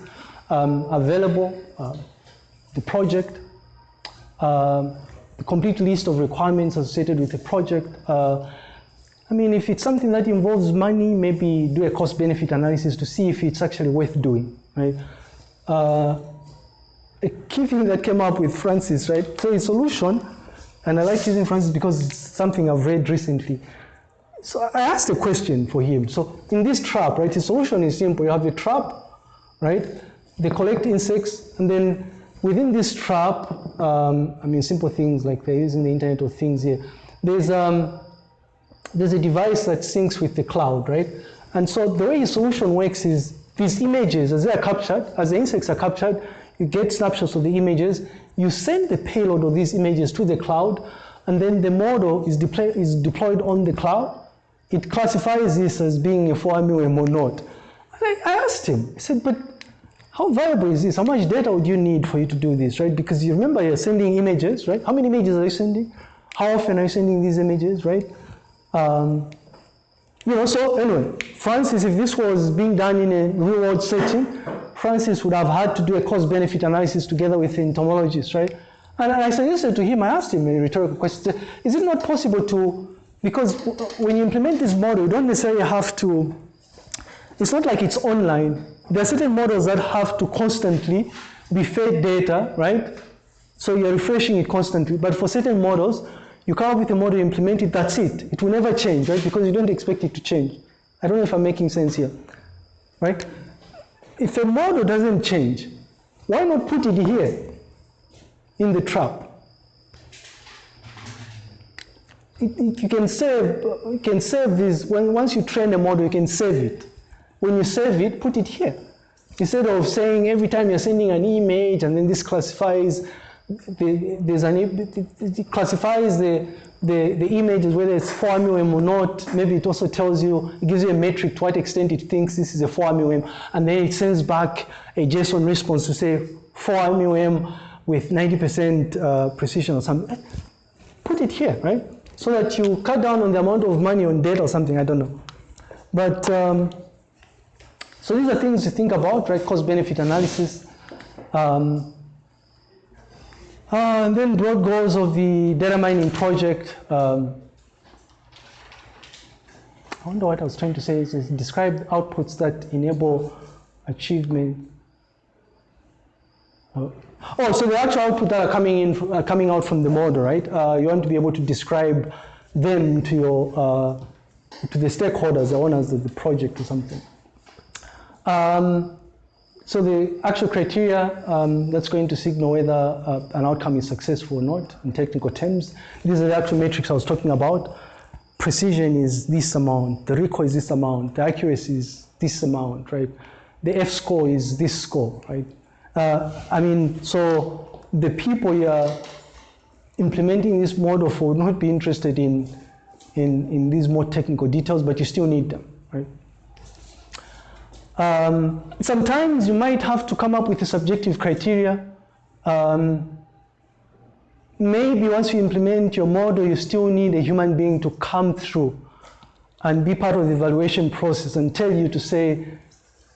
um, available, uh, the project, uh, the complete list of requirements associated with the project. Uh, I mean, if it's something that involves money, maybe do a cost-benefit analysis to see if it's actually worth doing, right? Uh, a key thing that came up with Francis, right? So a solution, and I like using Francis because it's something I've read recently. So I asked a question for him. So in this trap, right, the solution is simple. You have the trap, right? They collect insects, and then within this trap, um, I mean, simple things like they're using the Internet of Things here. There's um, there's a device that syncs with the cloud, right? And so the way the solution works is these images, as they are captured, as the insects are captured, you get snapshots of the images, you send the payload of these images to the cloud, and then the model is, deploy, is deployed on the cloud. It classifies this as being a fall armyworm or not. I, I asked him, I said, but how viable is this? How much data would you need for you to do this, right? Because you remember you're sending images, right? How many images are you sending? How often are you sending these images, right? Um, you know, so anyway, Francis, if this was being done in a real world setting, Francis would have had to do a cost benefit analysis together with entomologists, right? And I suggested to him, I asked him a rhetorical question, is it not possible to, because when you implement this model, you don't necessarily have to, it's not like it's online. There are certain models that have to constantly be fed data, right? So you're refreshing it constantly. But for certain models, you come up with a model, implement it, that's it. It will never change, right? Because you don't expect it to change. I don't know if I'm making sense here, right? If a model doesn't change, why not put it here in the trap? It, it, you can save, you can save this, when, once you train a model, you can save it. When you save it, put it here. Instead of saying every time you're sending an image and then this classifies there's an, it classifies the, the, the images, whether it's fall armyworm or not. Maybe it also tells you, it gives you a metric to what extent it thinks this is a fall armyworm. And then it sends back a JSON response to say fall armyworm with 90% uh, precision or something. Put it here, right? So that you cut down on the amount of money on data or something, I don't know. But, um, so these are things to think about, right? Cost benefit analysis. Um, uh, and then broad goals of the data mining project. Um, I wonder what I was trying to say is, is describe outputs that enable achievement. Oh, oh, so the actual output that are coming in, uh, coming out from the model, right? Uh, you want to be able to describe them to your uh, to the stakeholders, the owners of the project or something. Um, so the actual criteria um, that's going to signal whether uh, an outcome is successful or not in technical terms. These are the actual metrics I was talking about. Precision is this amount, the recall is this amount, the accuracy is this amount, right? The F score is this score, right? Uh, I mean, so the people you're implementing this model for would not be interested in, in, in these more technical details, but you still need them, right? Um, sometimes you might have to come up with a subjective criteria. Um, maybe once you implement your model, you still need a human being to come through and be part of the evaluation process and tell you to say,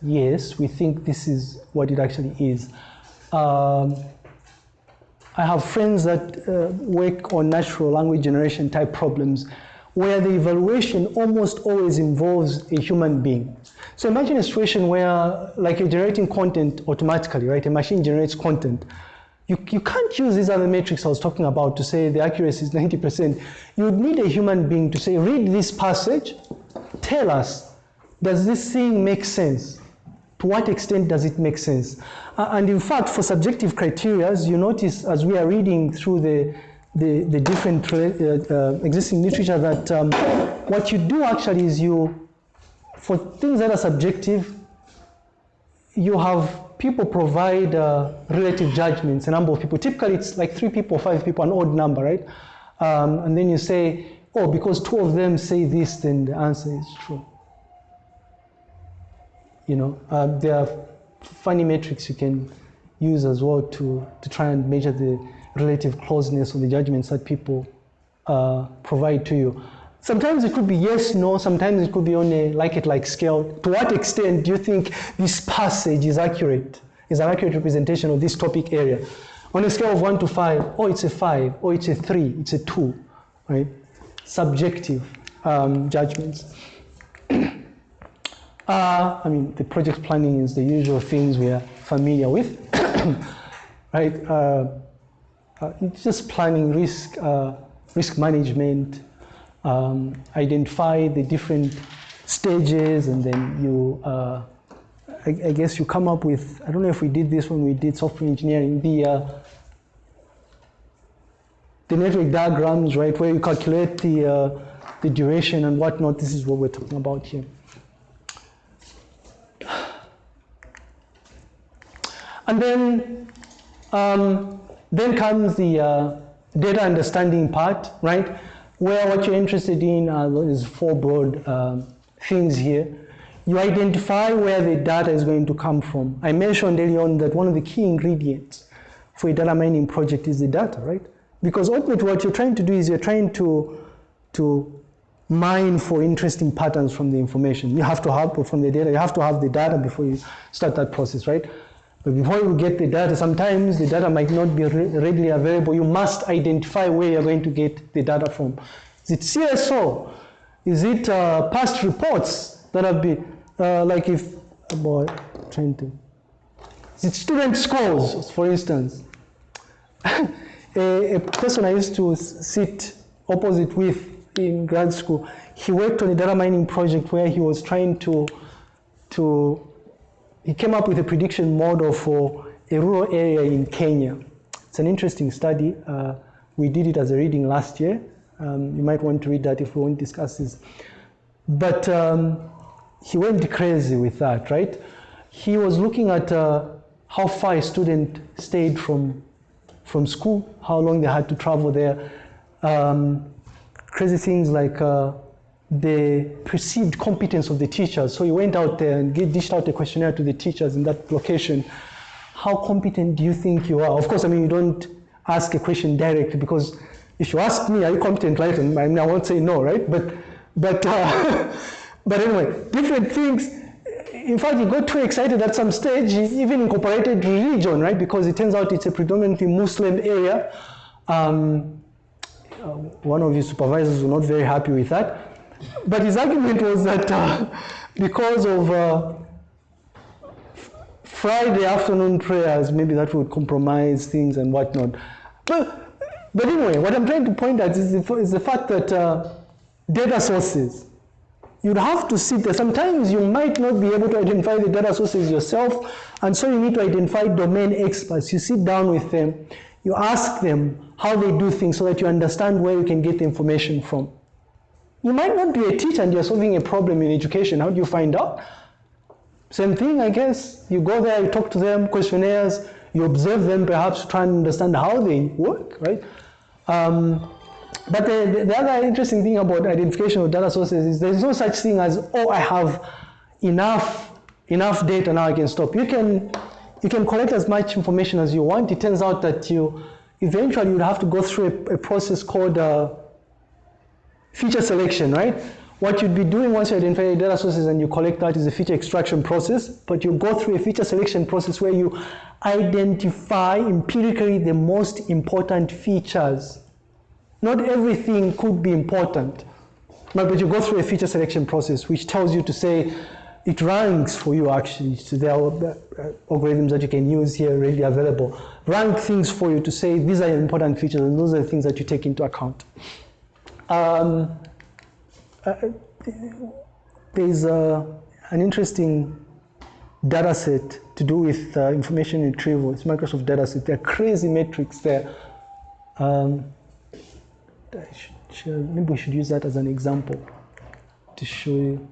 yes, we think this is what it actually is. Um, I have friends that uh, work on natural language generation type problems where the evaluation almost always involves a human being. So imagine a situation where, like you're generating content automatically, right? A machine generates content. You, you can't use these other metrics I was talking about to say the accuracy is 90%. You would need a human being to say, read this passage, tell us, does this thing make sense? To what extent does it make sense? Uh, and in fact, for subjective criteria, you notice as we are reading through the, the, the different uh, uh, existing literature that um, what you do actually is you for things that are subjective, you have people provide uh, relative judgments, a number of people. Typically, it's like three people, five people, an odd number, right? Um, and then you say, oh, because two of them say this, then the answer is true. You know, uh, there are funny metrics you can use as well to, to try and measure the relative closeness of the judgments that people uh, provide to you. Sometimes it could be yes, no, sometimes it could be on a Likert like scale. To what extent do you think this passage is accurate, is an accurate representation of this topic area? On a scale of one to five, oh, it's a five, oh, it's a three, it's a two, right? Subjective um, judgments. uh, I mean, the project planning is the usual things we are familiar with, right? Uh, just planning risk, uh, risk management, um, identify the different stages and then you, uh, I, I, guess you come up with, I don't know if we did this when we did software engineering, the, uh, the network diagrams, right, where you calculate the, uh, the duration and whatnot. This is what we're talking about here. And then, um, then comes the uh, data understanding part, right? where what you're interested in is four broad um, things here. You identify where the data is going to come from. I mentioned earlier on that one of the key ingredients for a data mining project is the data, right? Because ultimately what you're trying to do is you're trying to, to mine for interesting patterns from the information. You have to have, from the data, you have to have the data before you start that process, right? But before you get the data, sometimes the data might not be readily available. You must identify where you're going to get the data from. Is it CSO? Is it uh, past reports that have been, uh, like if, trying to, is it student scores, for instance? a, a person I used to sit opposite with in grad school, he worked on a data mining project where he was trying to, to he came up with a prediction model for a rural area in Kenya. It's an interesting study. Uh, we did it as a reading last year. Um, you might want to read that if we won't discuss this. But um, he went crazy with that, right? He was looking at uh, how far a student stayed from, from school, how long they had to travel there. Um, crazy things like uh, the perceived competence of the teachers. So he went out there and dished out a questionnaire to the teachers in that location. How competent do you think you are? Of course, I mean, you don't ask a question directly because if you ask me, are you competent, right? And I, mean, I won't say no, right? But, but, uh, but anyway, different things. In fact, he got too excited at some stage. He even incorporated religion, right? Because it turns out it's a predominantly Muslim area. Um, uh, one of his supervisors was not very happy with that. But his argument was that uh, because of uh, Friday afternoon prayers, maybe that would compromise things and whatnot. But, but anyway, what I'm trying to point out is the, is the fact that uh, data sources, you'd have to sit there. Sometimes you might not be able to identify the data sources yourself, and so you need to identify domain experts. You sit down with them, you ask them how they do things so that you understand where you can get the information from. You might not be a teacher and you're solving a problem in education. How do you find out? Same thing, I guess. You go there, you talk to them, questionnaires, you observe them, perhaps try and understand how they work, right? Um, but the, the other interesting thing about identification of data sources is there's no such thing as, oh, I have enough, enough data, now I can stop. You can, you can collect as much information as you want. It turns out that you eventually you would have to go through a, a process called uh, feature selection, right? What you'd be doing once you identify the data sources and you collect that is a feature extraction process, but you go through a feature selection process where you identify empirically the most important features. Not everything could be important, but you go through a feature selection process which tells you to say, it ranks for you actually. So there are uh, algorithms that you can use here readily available. Rank things for you to say these are important features and those are the things that you take into account. Um, uh, there's uh, an interesting data set to do with uh, information retrieval. It's Microsoft data set. There are crazy metrics there. Um, should, maybe we should use that as an example to show you.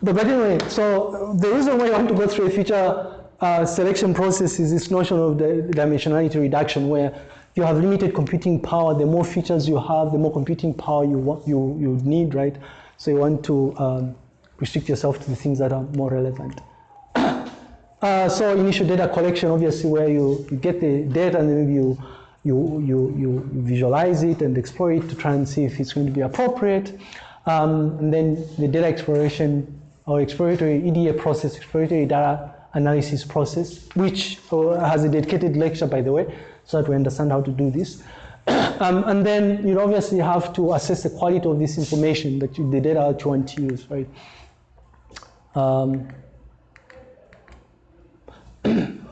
But, but anyway, so the reason why I want to go through a feature uh, selection process is this notion of the dimensionality reduction where you have limited computing power. The more features you have, the more computing power you want, you, you need, right? So you want to um, restrict yourself to the things that are more relevant. uh, so initial data collection, obviously, where you, you get the data and then you, you, you, you visualize it and explore it to try and see if it's going to be appropriate. Um, and then the data exploration or exploratory EDA process, exploratory data analysis process, which uh, has a dedicated lecture, by the way, so that we understand how to do this. um, and then you obviously have to assess the quality of this information that you, the data that you want to use, right? Um,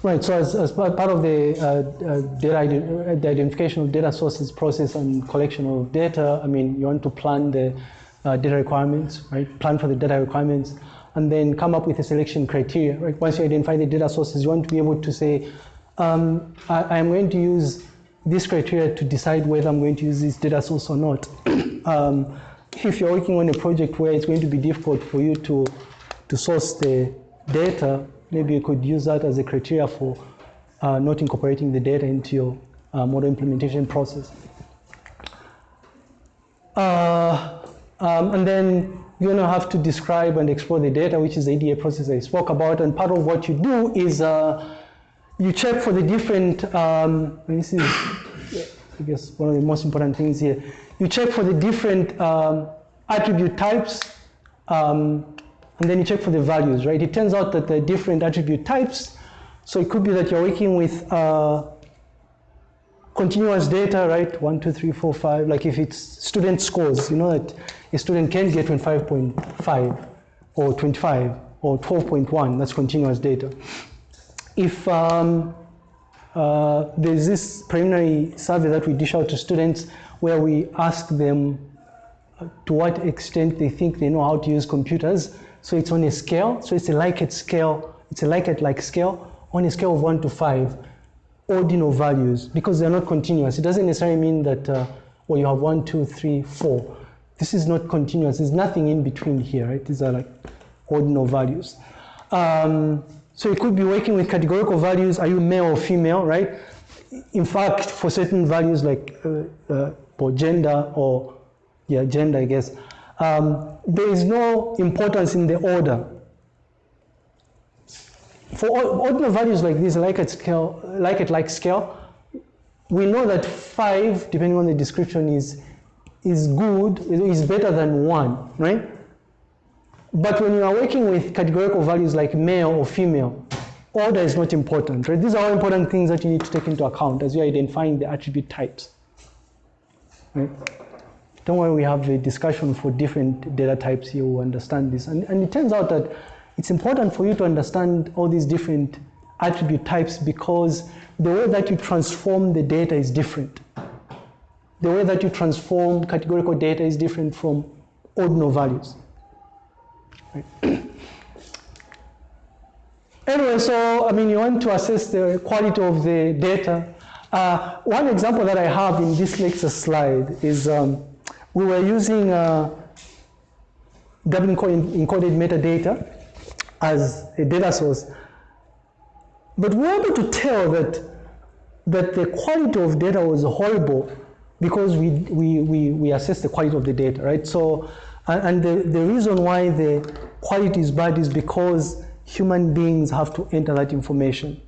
Right, so as, as part of the, uh, uh, data, the identification of data sources process and collection of data, I mean, you want to plan the uh, data requirements, right? Plan for the data requirements, and then come up with a selection criteria, right? Once you identify the data sources, you want to be able to say, um, I, am going to use this criteria to decide whether I'm going to use this data source or not. um, if you're working on a project where it's going to be difficult for you to, to source the data, maybe you could use that as a criteria for uh, not incorporating the data into your uh, model implementation process. Uh, um, and then going to have to describe and explore the data, which is the EDA process I spoke about. And part of what you do is uh, you check for the different, um, this is, I guess, one of the most important things here. You check for the different um, attribute types, um, and then you check for the values, right? It turns out that the different attribute types, so it could be that you're working with uh, continuous data, right? One, two, three, four, five. Like if it's student scores, you know that a student can get 25.5 or 25 or 12.1, that's continuous data. If um, uh, there's this preliminary survey that we dish out to students where we ask them uh, to what extent they think they know how to use computers. So it's on a scale, so it's a Likert scale, it's a Likert-like scale on a scale of one to five ordinal values because they're not continuous. It doesn't necessarily mean that, uh, well, you have one, two, three, four. This is not continuous. There's nothing in between here, right? These are like ordinal values. Um, so you could be working with categorical values. Are you male or female, right? In fact, for certain values like uh, uh, for gender or, yeah, gender, I guess, um, there is no importance in the order for ordinal values like this, Likert scale, like scale, we know that five, depending on the description, is is good, is better than one, right? But when you are working with categorical values like male or female, order is not important, right? These are all important things that you need to take into account as you're identifying the attribute types, right? don't worry, we have a discussion for different data types here understand this. And, and it turns out that it's important for you to understand all these different attribute types because the way that you transform the data is different. The way that you transform categorical data is different from ordinal values. Right? anyway, so I mean, you want to assess the quality of the data. Uh, one example that I have in this lecture slide is um, we were using uh, Dublin encoded metadata as a data source. But we were able to tell that, that the quality of data was horrible because we, we, we, we assessed the quality of the data, right? So, and the, the reason why the quality is bad is because human beings have to enter that information.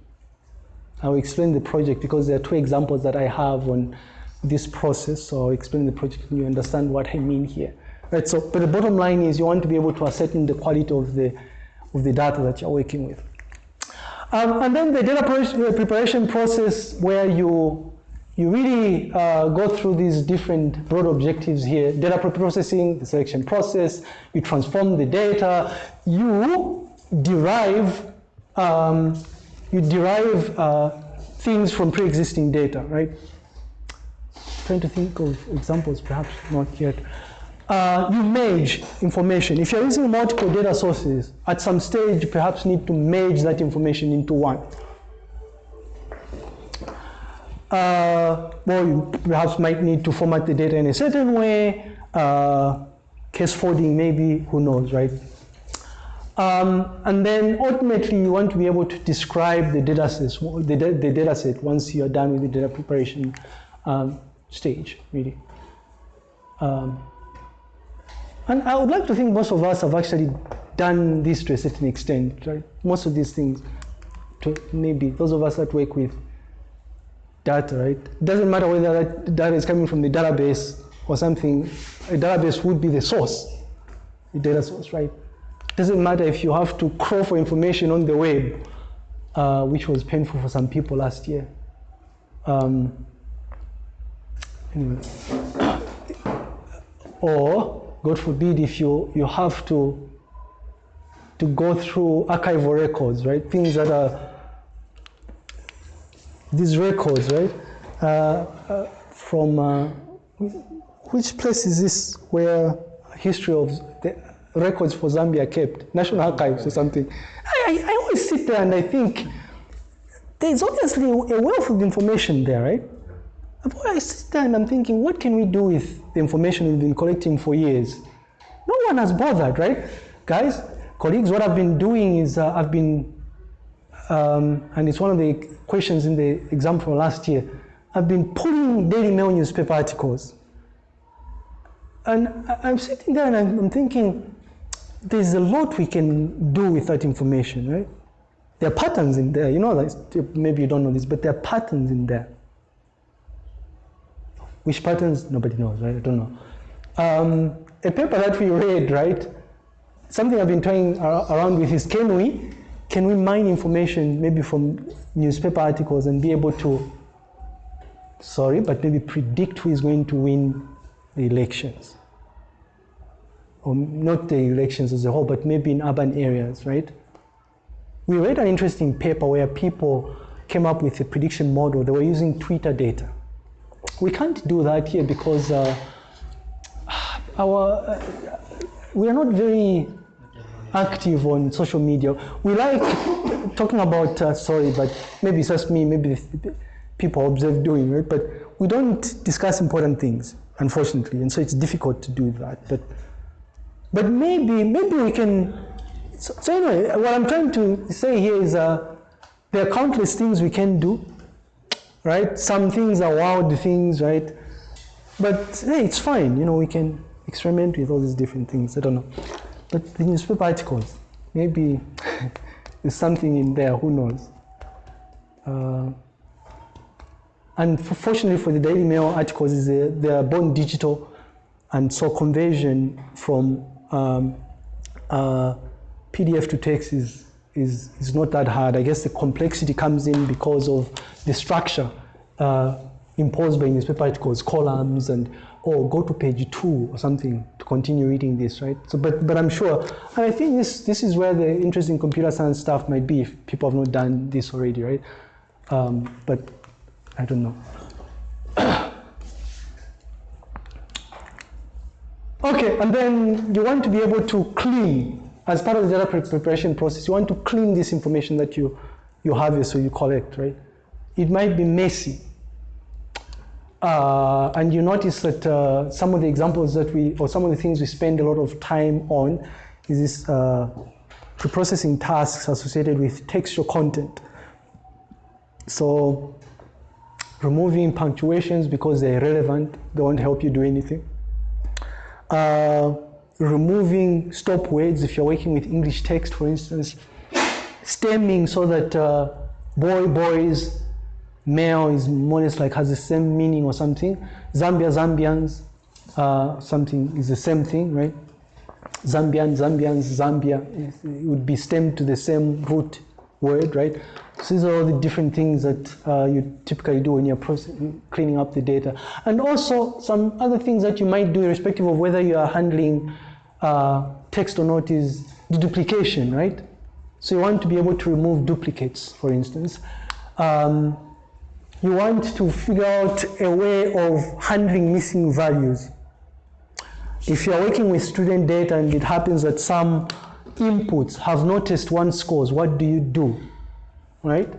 I'll explain the project because there are two examples that I have on this process. So I'll explain the project and you understand what I mean here. Right, so, but the bottom line is you want to be able to ascertain the quality of the, of the data that you're working with. Um, and then the data preparation process where you, you really uh, go through these different broad objectives here, data processing, the selection process, you transform the data, you derive, um, you derive uh, things from pre-existing data, right? trying to think of examples, perhaps not yet. Uh, you merge information. If you're using multiple data sources, at some stage, you perhaps need to merge that information into one. Uh, well, you perhaps might need to format the data in a certain way. Uh, case folding, maybe, who knows, right? Um, and then ultimately, you want to be able to describe the data the, the data set once you're done with the data preparation um, stage, really. Um, and I would like to think most of us have actually done this to a certain extent, right? Most of these things, to maybe those of us that work with data, right? It doesn't matter whether that data is coming from the database or something, a database would be the source, the data source, right? It doesn't matter if you have to crawl for information on the web, uh, which was painful for some people last year. Um, Anyway. Or, God forbid, if you, you have to, to go through archival records, right? Things that are, these records, right? Uh, uh, from, uh, which place is this where history of the records for Zambia kept? National Archives or something. I, I, always sit there and I think, there's obviously a wealth of information there, right? I sit there and I'm thinking, what can we do with the information we've been collecting for years? No one has bothered, right? Guys, colleagues, what I've been doing is uh, I've been, um, and it's one of the questions in the exam from last year, I've been pulling Daily Mail newspaper articles. And I'm sitting there and I'm thinking, there's a lot we can do with that information, right? There are patterns in there. You know, maybe you don't know this, but there are patterns in there. Which patterns? Nobody knows, right? I don't know. Um, a paper that we read, right? Something I've been toying around with is can we, can we mine information maybe from newspaper articles and be able to, sorry, but maybe predict who is going to win the elections? Or not the elections as a whole, but maybe in urban areas, right? We read an interesting paper where people came up with a prediction model. They were using Twitter data we can't do that here because uh, our uh, we are not very active on social media. We like talking about uh, sorry, but maybe it's just me. Maybe people observe doing it, but we don't discuss important things, unfortunately, and so it's difficult to do that. But but maybe maybe we can. So, so anyway, what I'm trying to say here is uh, there are countless things we can do right? Some things are wild things, right? But hey, it's fine. You know, we can experiment with all these different things. I don't know. But the newspaper articles, maybe there's something in there. Who knows? Uh, and fortunately for the Daily Mail articles, is they are born digital, and so conversion from um, uh, PDF to text is is, is not that hard. I guess the complexity comes in because of the structure. Uh, imposed by newspaper articles, columns, and or go to page two or something to continue reading this, right? So, but but I'm sure, and I think this this is where the interest in computer science stuff might be if people have not done this already, right? Um, but I don't know. okay, and then you want to be able to clean as part of the data preparation process. You want to clean this information that you you have so you collect, right? It might be messy uh, and you notice that uh, some of the examples that we, or some of the things we spend a lot of time on is this uh, preprocessing tasks associated with textual content. So removing punctuations because they're irrelevant, they won't help you do anything. Uh, removing stop words if you're working with English text, for instance. Stemming so that uh, boy, boys, male is more or less like has the same meaning or something. Zambia, Zambians, uh, something is the same thing, right? Zambian, Zambians, Zambia it would be stemmed to the same root word, right? So these are all the different things that uh, you typically do when you're cleaning up the data. And also some other things that you might do irrespective of whether you are handling uh, text or not is the duplication, right? So you want to be able to remove duplicates, for instance. Um, you want to figure out a way of handling missing values. If you're working with student data and it happens that some inputs have noticed one scores, what do you do? Right?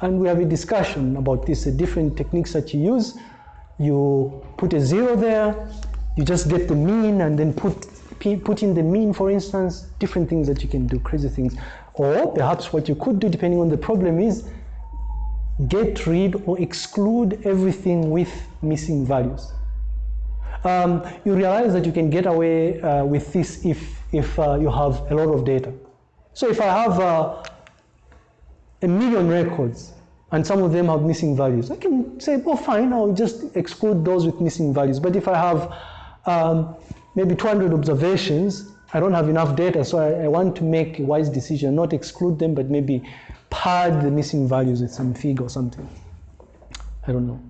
And we have a discussion about this, the different techniques that you use. You put a zero there, you just get the mean and then put, put in the mean, for instance, different things that you can do, crazy things. Or perhaps what you could do, depending on the problem, is get rid or exclude everything with missing values. Um, you realize that you can get away uh, with this if, if uh, you have a lot of data. So if I have uh, a million records and some of them have missing values, I can say, oh fine, I'll just exclude those with missing values. But if I have um, maybe 200 observations, I don't have enough data, so I, I want to make a wise decision, not exclude them, but maybe pad the missing values with some fig or something. I don't know.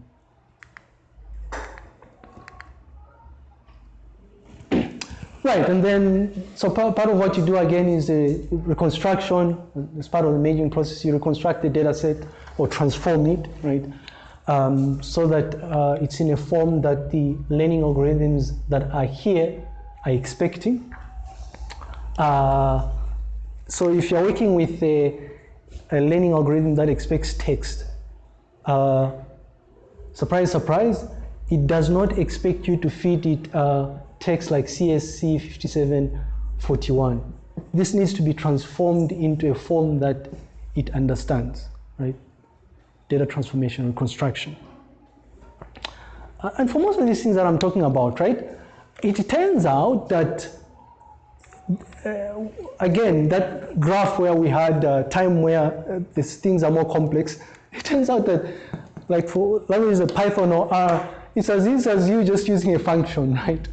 Right, and then, so part, part of what you do again is the reconstruction. As part of the imaging process, you reconstruct the data set or transform it, right? Um, so that uh, it's in a form that the learning algorithms that are here are expecting. Uh, so if you're working with a a learning algorithm that expects text. Uh, surprise, surprise, it does not expect you to feed it uh, text like CSC 5741. This needs to be transformed into a form that it understands, right? Data transformation and construction. Uh, and for most of these things that I'm talking about, right, it turns out that uh, again, that graph where we had uh, time where uh, these things are more complex, it turns out that, like for languages like Python or R, it's as easy as you just using a function, right?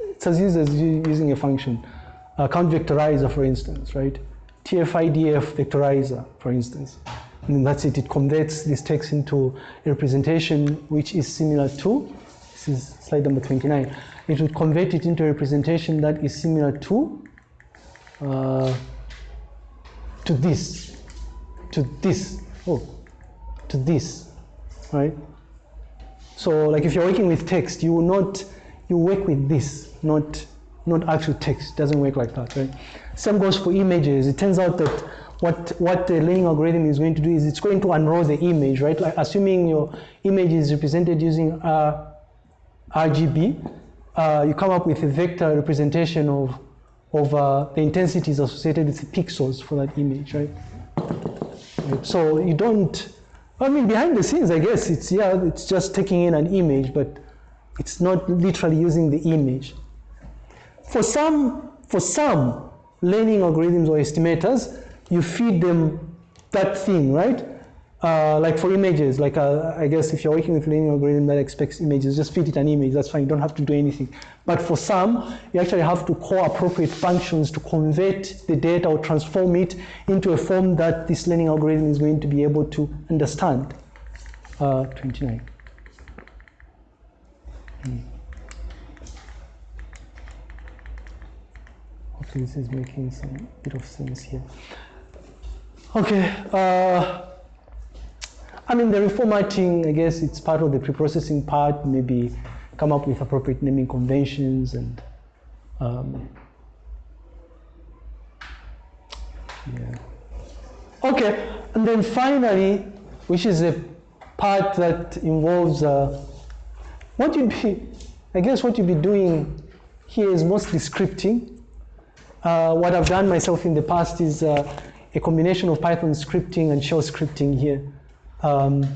It's as easy as you using a function. Uh, count vectorizer, for instance, right? TF-IDF vectorizer, for instance. And that's it, it converts this text into a representation which is similar to, this is slide number 29, it would convert it into a representation that is similar to uh, to this, to this, oh, to this, right? So like if you're working with text, you will not, you work with this, not, not actual text. It doesn't work like that, right? Same goes for images. It turns out that what, what the learning algorithm is going to do is it's going to unroll the image, right? Like assuming your image is represented using uh, RGB, uh, you come up with a vector representation of, of uh, the intensities associated with the pixels for that image, right? right? So you don't, I mean, behind the scenes, I guess it's, yeah, it's just taking in an image, but it's not literally using the image. For some, for some learning algorithms or estimators, you feed them that thing, right? Uh, like for images, like uh, I guess if you're working with a learning algorithm that expects images, just feed it an image, that's fine, you don't have to do anything. But for some, you actually have to call appropriate functions to convert the data or transform it into a form that this learning algorithm is going to be able to understand. Uh, 29. Hopefully this is making some bit of sense here. Okay. I mean, the reformatting, I guess it's part of the pre-processing part, maybe come up with appropriate naming conventions and um, yeah. Okay, and then finally, which is a part that involves uh, what you'd be, I guess what you'd be doing here is mostly scripting. Uh, what I've done myself in the past is uh, a combination of Python scripting and shell scripting here. Um,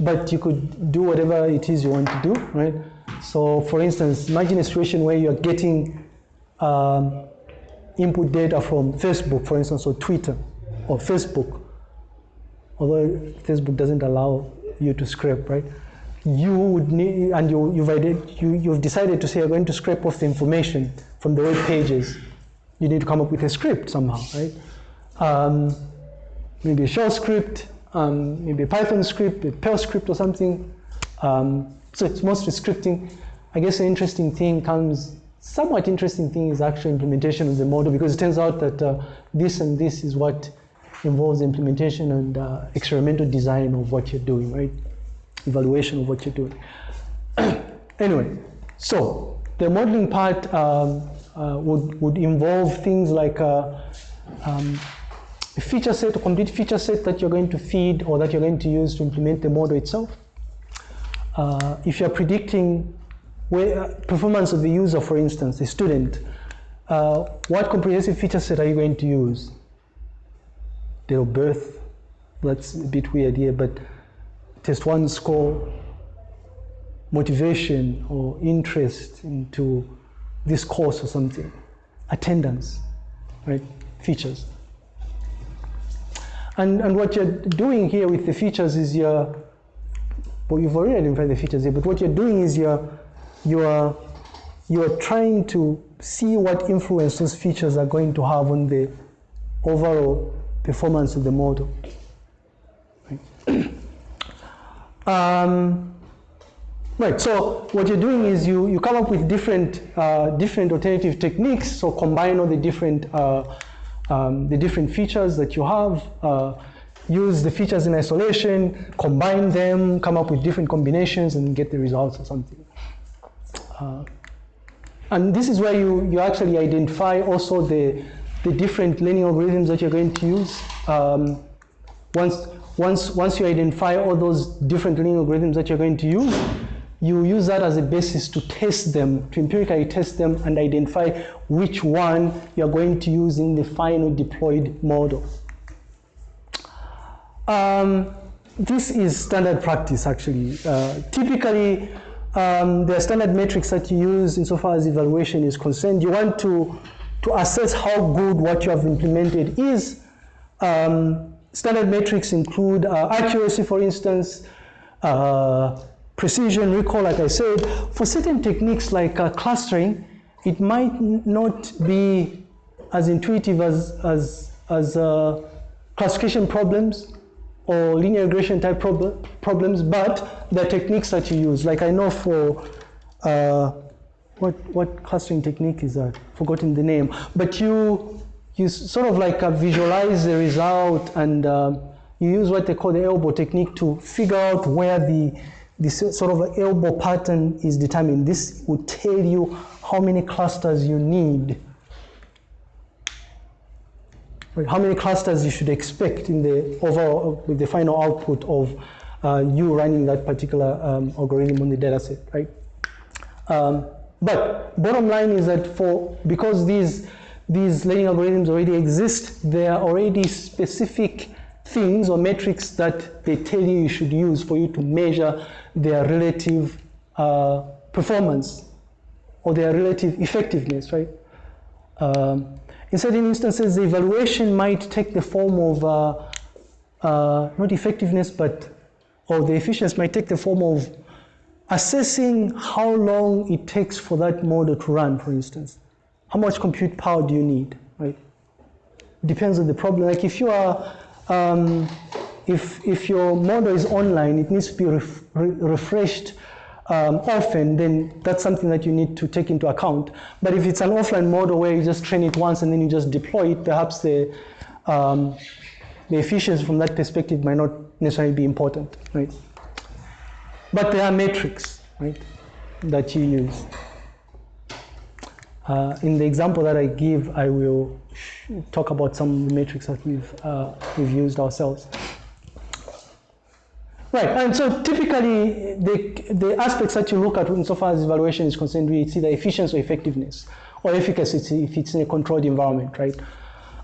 but you could do whatever it is you want to do, right? So for instance, imagine a situation where you're getting um, input data from Facebook, for instance, or Twitter, or Facebook, although Facebook doesn't allow you to scrape, right? You would need, and you, you've, you, you've decided to say you're going to scrape off the information from the web pages. You need to come up with a script somehow, right? Um, maybe a shell script, um, maybe a Python script, a Perl script or something. Um, so it's mostly scripting. I guess an interesting thing comes, somewhat interesting thing is actual implementation of the model because it turns out that uh, this and this is what involves implementation and uh, experimental design of what you're doing, right? Evaluation of what you're doing. anyway, so the modeling part um, uh, would, would involve things like uh, um, a feature set, a complete feature set that you're going to feed or that you're going to use to implement the model itself. Uh, if you're predicting where, uh, performance of the user, for instance, a student, uh, what comprehensive feature set are you going to use? Date of birth, that's a bit weird here, but test one score, motivation or interest into this course or something, attendance, right, features. And, and what you're doing here with the features is you're, well, you've already identified the features here, but what you're doing is you're, you're, you're trying to see what influence those features are going to have on the overall performance of the model. Right. um, right, so what you're doing is you, you come up with different, uh, different alternative techniques, so combine all the different uh, um, the different features that you have, uh, use the features in isolation, combine them, come up with different combinations and get the results or something. Uh, and this is where you, you actually identify also the, the different learning algorithms that you're going to use. Um, once, once, once you identify all those different learning algorithms that you're going to use, you use that as a basis to test them, to empirically test them and identify which one you're going to use in the final deployed model. Um, this is standard practice actually. Uh, typically, um, there are standard metrics that you use insofar as evaluation is concerned. You want to, to assess how good what you have implemented is. Um, standard metrics include uh, accuracy, for instance, uh, precision, recall, like I said. For certain techniques like uh, clustering, it might not be as intuitive as, as, as uh, classification problems or linear regression type prob problems, but the techniques that you use. Like I know for, uh, what, what clustering technique is that? Forgotten the name. But you, you sort of like uh, visualize the result and um, you use what they call the elbow technique to figure out where the this sort of elbow pattern is determined. This will tell you how many clusters you need, how many clusters you should expect in the overall, with the final output of uh, you running that particular um, algorithm on the dataset, right? Um, but bottom line is that for, because these, these learning algorithms already exist, there are already specific things or metrics that they tell you you should use for you to measure their relative uh, performance or their relative effectiveness, right? Um, in certain instances, the evaluation might take the form of uh, uh, not effectiveness, but or the efficiency might take the form of assessing how long it takes for that model to run, for instance. How much compute power do you need, right? Depends on the problem. Like if you are um, if, if your model is online, it needs to be ref re refreshed um, often, then that's something that you need to take into account. But if it's an offline model where you just train it once and then you just deploy it, perhaps the, um, the efficiency from that perspective might not necessarily be important, right? But there are metrics, right, that you use. Uh, in the example that I give, I will talk about some metrics that we've, uh, we've used ourselves. Right, and so typically the, the aspects that you look at insofar as evaluation is concerned, it's either efficiency or effectiveness, or efficacy if it's in a controlled environment, right?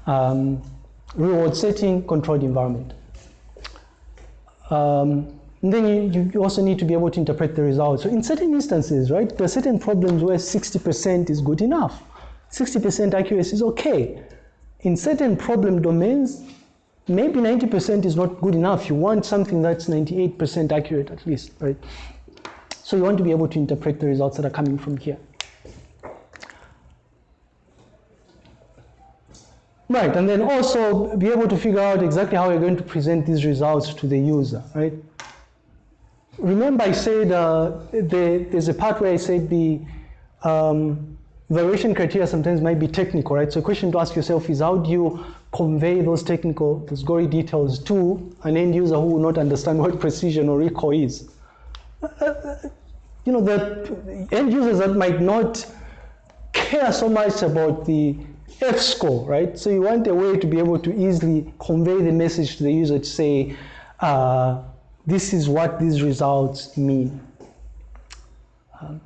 Um, reward setting, controlled environment. Um, then you, you, also need to be able to interpret the results. So in certain instances, right, there are certain problems where 60% is good enough. 60% accuracy is okay. In certain problem domains, maybe 90% is not good enough. You want something that's 98% accurate at least, right? So you want to be able to interpret the results that are coming from here. Right, and then also be able to figure out exactly how you're going to present these results to the user, right? Remember I said uh, the, there's a part where I said the um, evaluation criteria sometimes might be technical, right? So a question to ask yourself is how do you convey those technical, those gory details to an end user who will not understand what precision or recall is. Uh, you know, the end users that might not care so much about the F score, right? So you want a way to be able to easily convey the message to the user to say, uh, this is what these results mean. Um,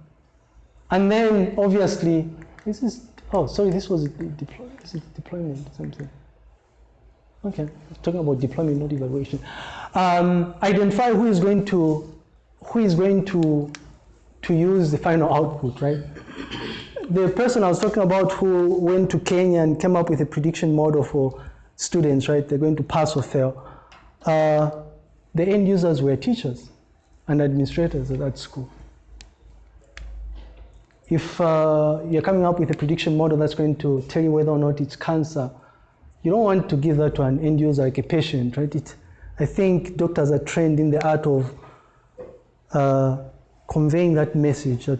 and then obviously, this is, oh, sorry, this was deploy, this is deployment something. Okay, talking about deployment, not evaluation. Um, identify who is going to who is going to to use the final output, right? The person I was talking about who went to Kenya and came up with a prediction model for students, right? They're going to pass or fail. Uh, the end users were teachers and administrators at that school. If uh, you're coming up with a prediction model that's going to tell you whether or not it's cancer, you don't want to give that to an end user like a patient, right? It, I think doctors are trained in the art of uh, conveying that message, that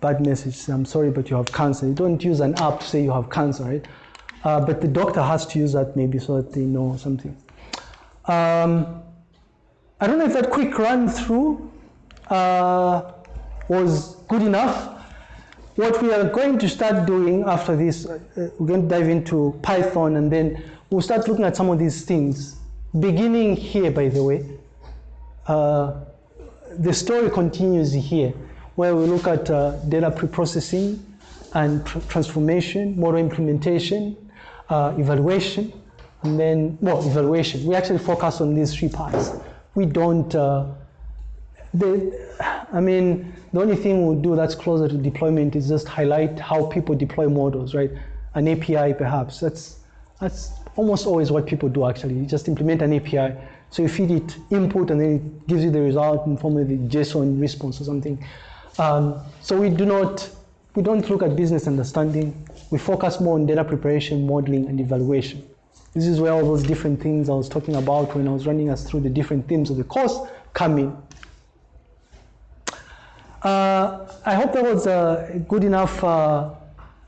bad message. I'm sorry, but you have cancer. You don't use an app to say you have cancer, right? Uh, but the doctor has to use that maybe so that they know something. Um, I don't know if that quick run through uh, was good enough. What we are going to start doing after this, uh, we're going to dive into Python and then we'll start looking at some of these things. Beginning here, by the way, uh, the story continues here, where we look at uh, data preprocessing and tr transformation, model implementation, uh, evaluation, and then, well, evaluation. We actually focus on these three parts. We don't, uh, the, I mean, the only thing we'll do that's closer to deployment is just highlight how people deploy models, right? An API perhaps. That's, that's almost always what people do actually. You just implement an API. So you feed it input and then it gives you the result in form of a JSON response or something. Um, so we do not, we don't look at business understanding. We focus more on data preparation, modeling, and evaluation. This is where all those different things I was talking about when I was running us through the different themes of the course come in. Uh, I hope that was uh, good enough. Uh,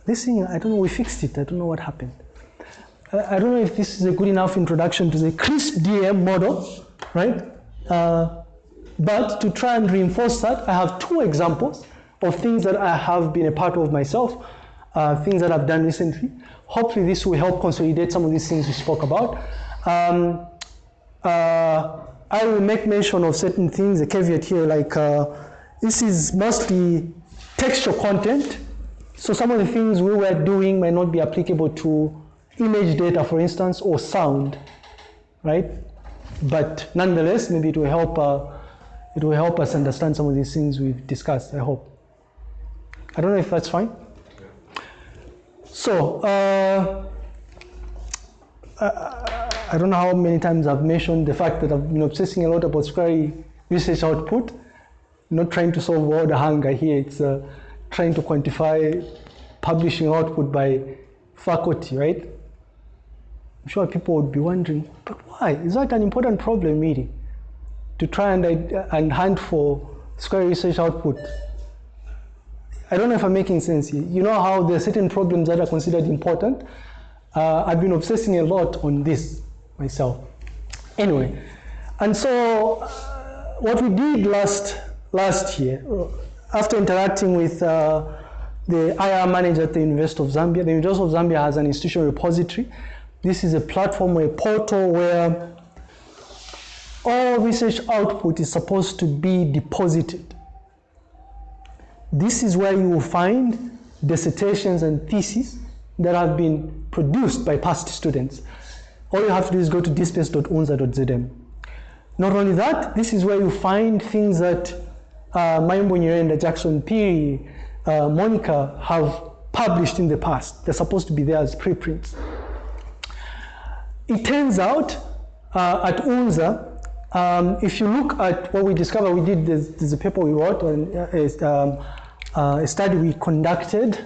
this thing, I don't know, we fixed it. I don't know what happened. I don't know if this is a good enough introduction to the CRISP DM model, right? Uh, but to try and reinforce that, I have two examples of things that I have been a part of myself, uh, things that I've done recently. Hopefully this will help consolidate some of these things we spoke about. Um, uh, I will make mention of certain things, a caveat here, like this is mostly textual content. So some of the things we were doing may not be applicable to image data, for instance, or sound, right? But nonetheless, maybe it will help. Uh, it will help us understand some of these things we've discussed. I hope. I don't know if that's fine. So uh, I, I don't know how many times I've mentioned the fact that I've been obsessing a lot about Scry research output not trying to solve world hunger here. It's uh, trying to quantify publishing output by faculty, right? I'm sure people would be wondering, but why? Is that an important problem, really? To try and, and hunt for square research output. I don't know if I'm making sense here. You know how there are certain problems that are considered important? Uh, I've been obsessing a lot on this myself. Anyway, and so uh, what we did last last year, uh, after interacting with uh, the IR manager at the University of Zambia, the University of Zambia has an institutional repository. This is a platform or a portal where all research output is supposed to be deposited. This is where you will find dissertations and theses that have been produced by past students. All you have to do is go to dspace.unza.zm. Not only that, this is where you find things that uh, Nyirenda, Jackson Phiri, uh, Monica have published in the past. They're supposed to be there as preprints. It turns out uh, at UNZA, um, if you look at what we discovered, we did, there's, there's a paper we wrote on uh, um, uh, a study we conducted,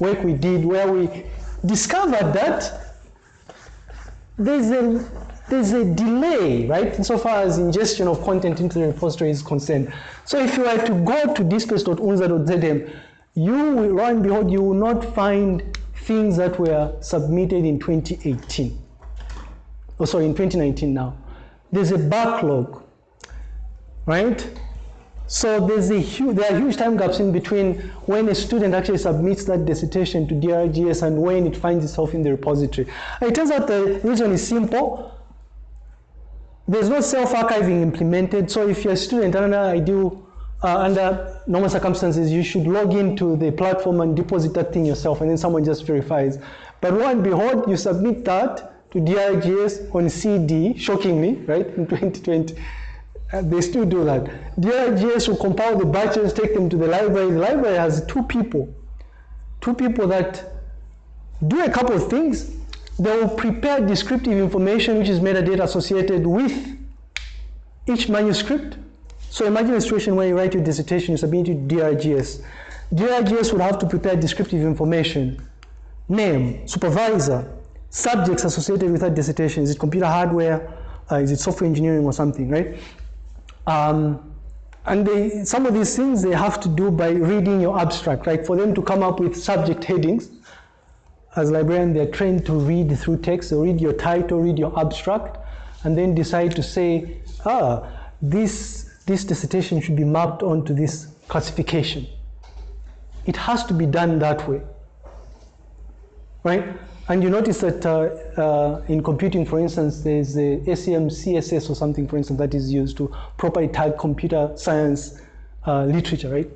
work we did where we discovered that there's a, there's a delay, right, insofar as ingestion of content into the repository is concerned. So if you were to go to dspace.unza.zm, you will, lo and behold, you will not find things that were submitted in 2018. Oh, sorry, in 2019 now. There's a backlog, right? So there's a huge, there are huge time gaps in between when a student actually submits that dissertation to DRGS and when it finds itself in the repository. It turns out the reason is simple. There's no self-archiving implemented, so if you're a student under ideal, uh, under normal circumstances, you should log into the platform and deposit that thing yourself, and then someone just verifies. But lo and behold, you submit that to DRGS on CD, shockingly, right, in 2020. Uh, they still do that. DRGS will compile the batches, take them to the library. The library has two people, two people that do a couple of things. They will prepare descriptive information, which is metadata associated with each manuscript. So imagine a situation where you write your dissertation, you submit it to DRGS. DRGS would have to prepare descriptive information, name, supervisor, subjects associated with that dissertation. Is it computer hardware? Uh, is it software engineering or something, right? Um, and they, some of these things they have to do by reading your abstract, right? For them to come up with subject headings, as librarians, they're trained to read through text, so read your title, read your abstract, and then decide to say, ah, this, this dissertation should be mapped onto this classification. It has to be done that way, right? And you notice that uh, uh, in computing, for instance, there's a ACM CCS or something, for instance, that is used to properly tag computer science uh, literature, right?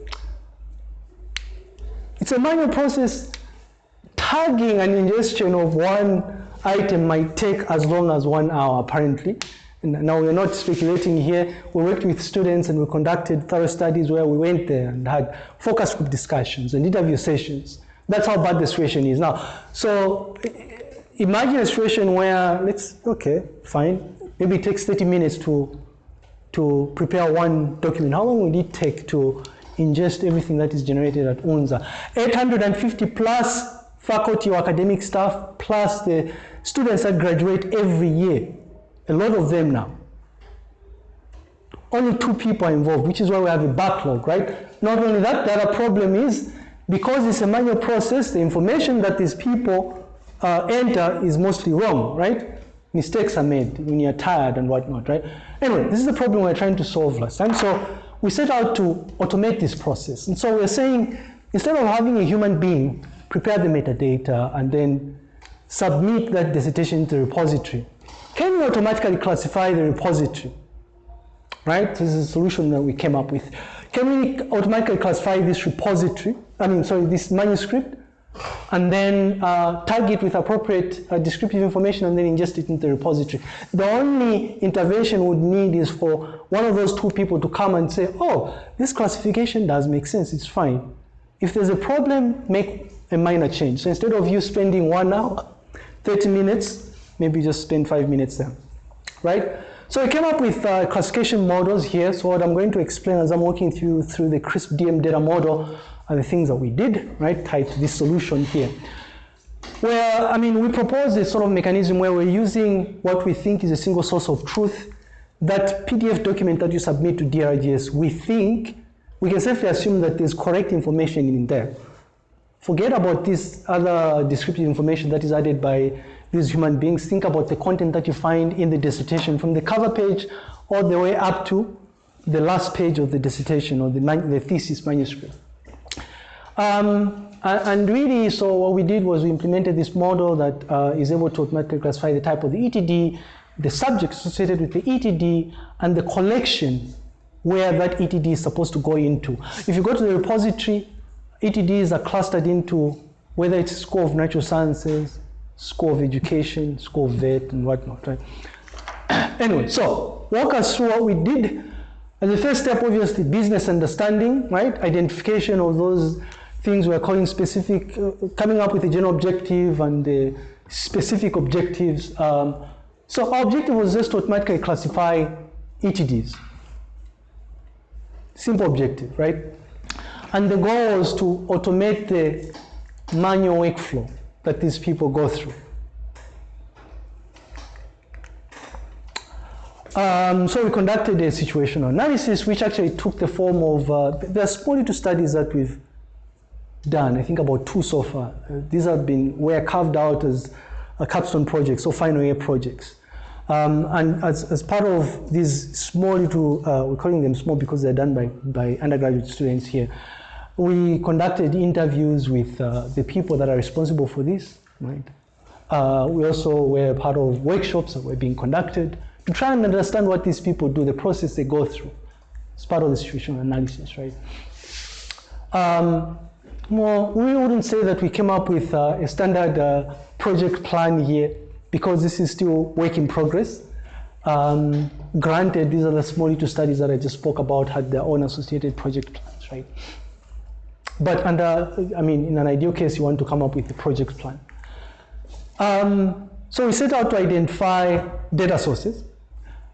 It's a manual process. Tagging and ingestion of one item might take as long as one hour, apparently. Now we're not speculating here. We worked with students and we conducted thorough studies where we went there and had focus group discussions and interview sessions. That's how bad the situation is now. So imagine a situation where let's okay, fine. Maybe it takes 30 minutes to to prepare one document. How long would it take to ingest everything that is generated at UNZA? 850 plus faculty or academic staff plus the students that graduate every year. A lot of them now. Only two people are involved, which is why we have a backlog, right? Not only that, the other problem is because it's a manual process, the information that these people uh, enter is mostly wrong, right? Mistakes are made when you're tired and whatnot, right? Anyway, this is the problem we're trying to solve last time. So we set out to automate this process. And so we're saying, instead of having a human being prepare the metadata and then submit that dissertation to the repository, can we automatically classify the repository? Right? This is a solution that we came up with. Can we automatically classify this repository, I mean, sorry, this manuscript, and then uh, tag it with appropriate uh, descriptive information and then ingest it into the repository. The only intervention would need is for one of those two people to come and say, oh, this classification does make sense, it's fine. If there's a problem, make a minor change. So instead of you spending one hour, 30 minutes, maybe just spend five minutes there, right? So I came up with uh, classification models here. So what I'm going to explain as I'm walking through through the CRISP DM data model are the things that we did, right, tied to this solution here. Well, I mean, we propose a sort of mechanism where we're using what we think is a single source of truth. That PDF document that you submit to DRGS, we think we can safely assume that there's correct information in there. Forget about this other descriptive information that is added by these human beings. Think about the content that you find in the dissertation from the cover page all the way up to the last page of the dissertation or the, the thesis manuscript. Um, and really, so what we did was we implemented this model that uh, is able to automatically classify the type of the ETD, the subject associated with the ETD, and the collection where that ETD is supposed to go into. If you go to the repository, ETDs are clustered into whether it's School of Natural Sciences, School of Education, School of Vet, and whatnot, right? anyway, so walk us through what we did. As the first step, obviously, business understanding, right? Identification of those things we're calling specific, uh, coming up with a general objective and the specific objectives. Um, so our objective was just to automatically classify ETDs. Simple objective, right? And the goal was to automate the manual workflow that these people go through. Um, so we conducted a situational analysis, which actually took the form of, uh, there are small two studies that we've done, I think about two so far. Uh, these have been, were carved out as a capstone projects or final year projects. Um, and as, as part of these small little, uh, we're calling them small because they're done by, by undergraduate students here, we conducted interviews with uh, the people that are responsible for this, right? Uh, we also were part of workshops that were being conducted to try and understand what these people do, the process they go through. It's part of the situational analysis, right? Um, well, we wouldn't say that we came up with uh, a standard uh, project plan here because this is still work in progress. Um, granted, these are the small little studies that I just spoke about had their own associated project plans, right? But under, I mean, in an ideal case, you want to come up with a project plan. Um, so we set out to identify data sources.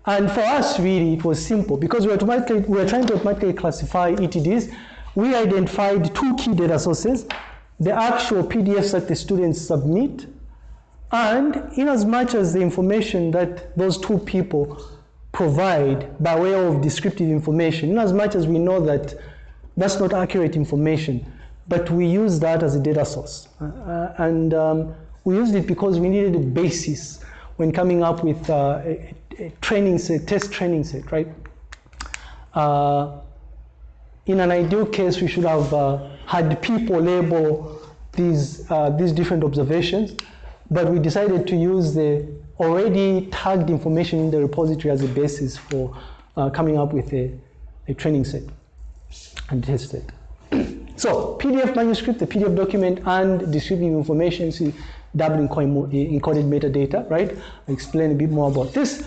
And for us, really, it was simple because we, automatically, we were trying to automatically classify ETDs. We identified two key data sources, the actual PDFs that the students submit, and in as much as the information that those two people provide by way of descriptive information, in as much as we know that that's not accurate information, but we use that as a data source. Uh, and um, we used it because we needed a basis when coming up with uh, a, a, training set, test training set, right? Uh, in an ideal case, we should have uh, had people label these, uh, these different observations, but we decided to use the already tagged information in the repository as a basis for uh, coming up with a, a training set and test it. so PDF manuscript, the PDF document, and descriptive information, see double encoded metadata, right? I'll explain a bit more about this.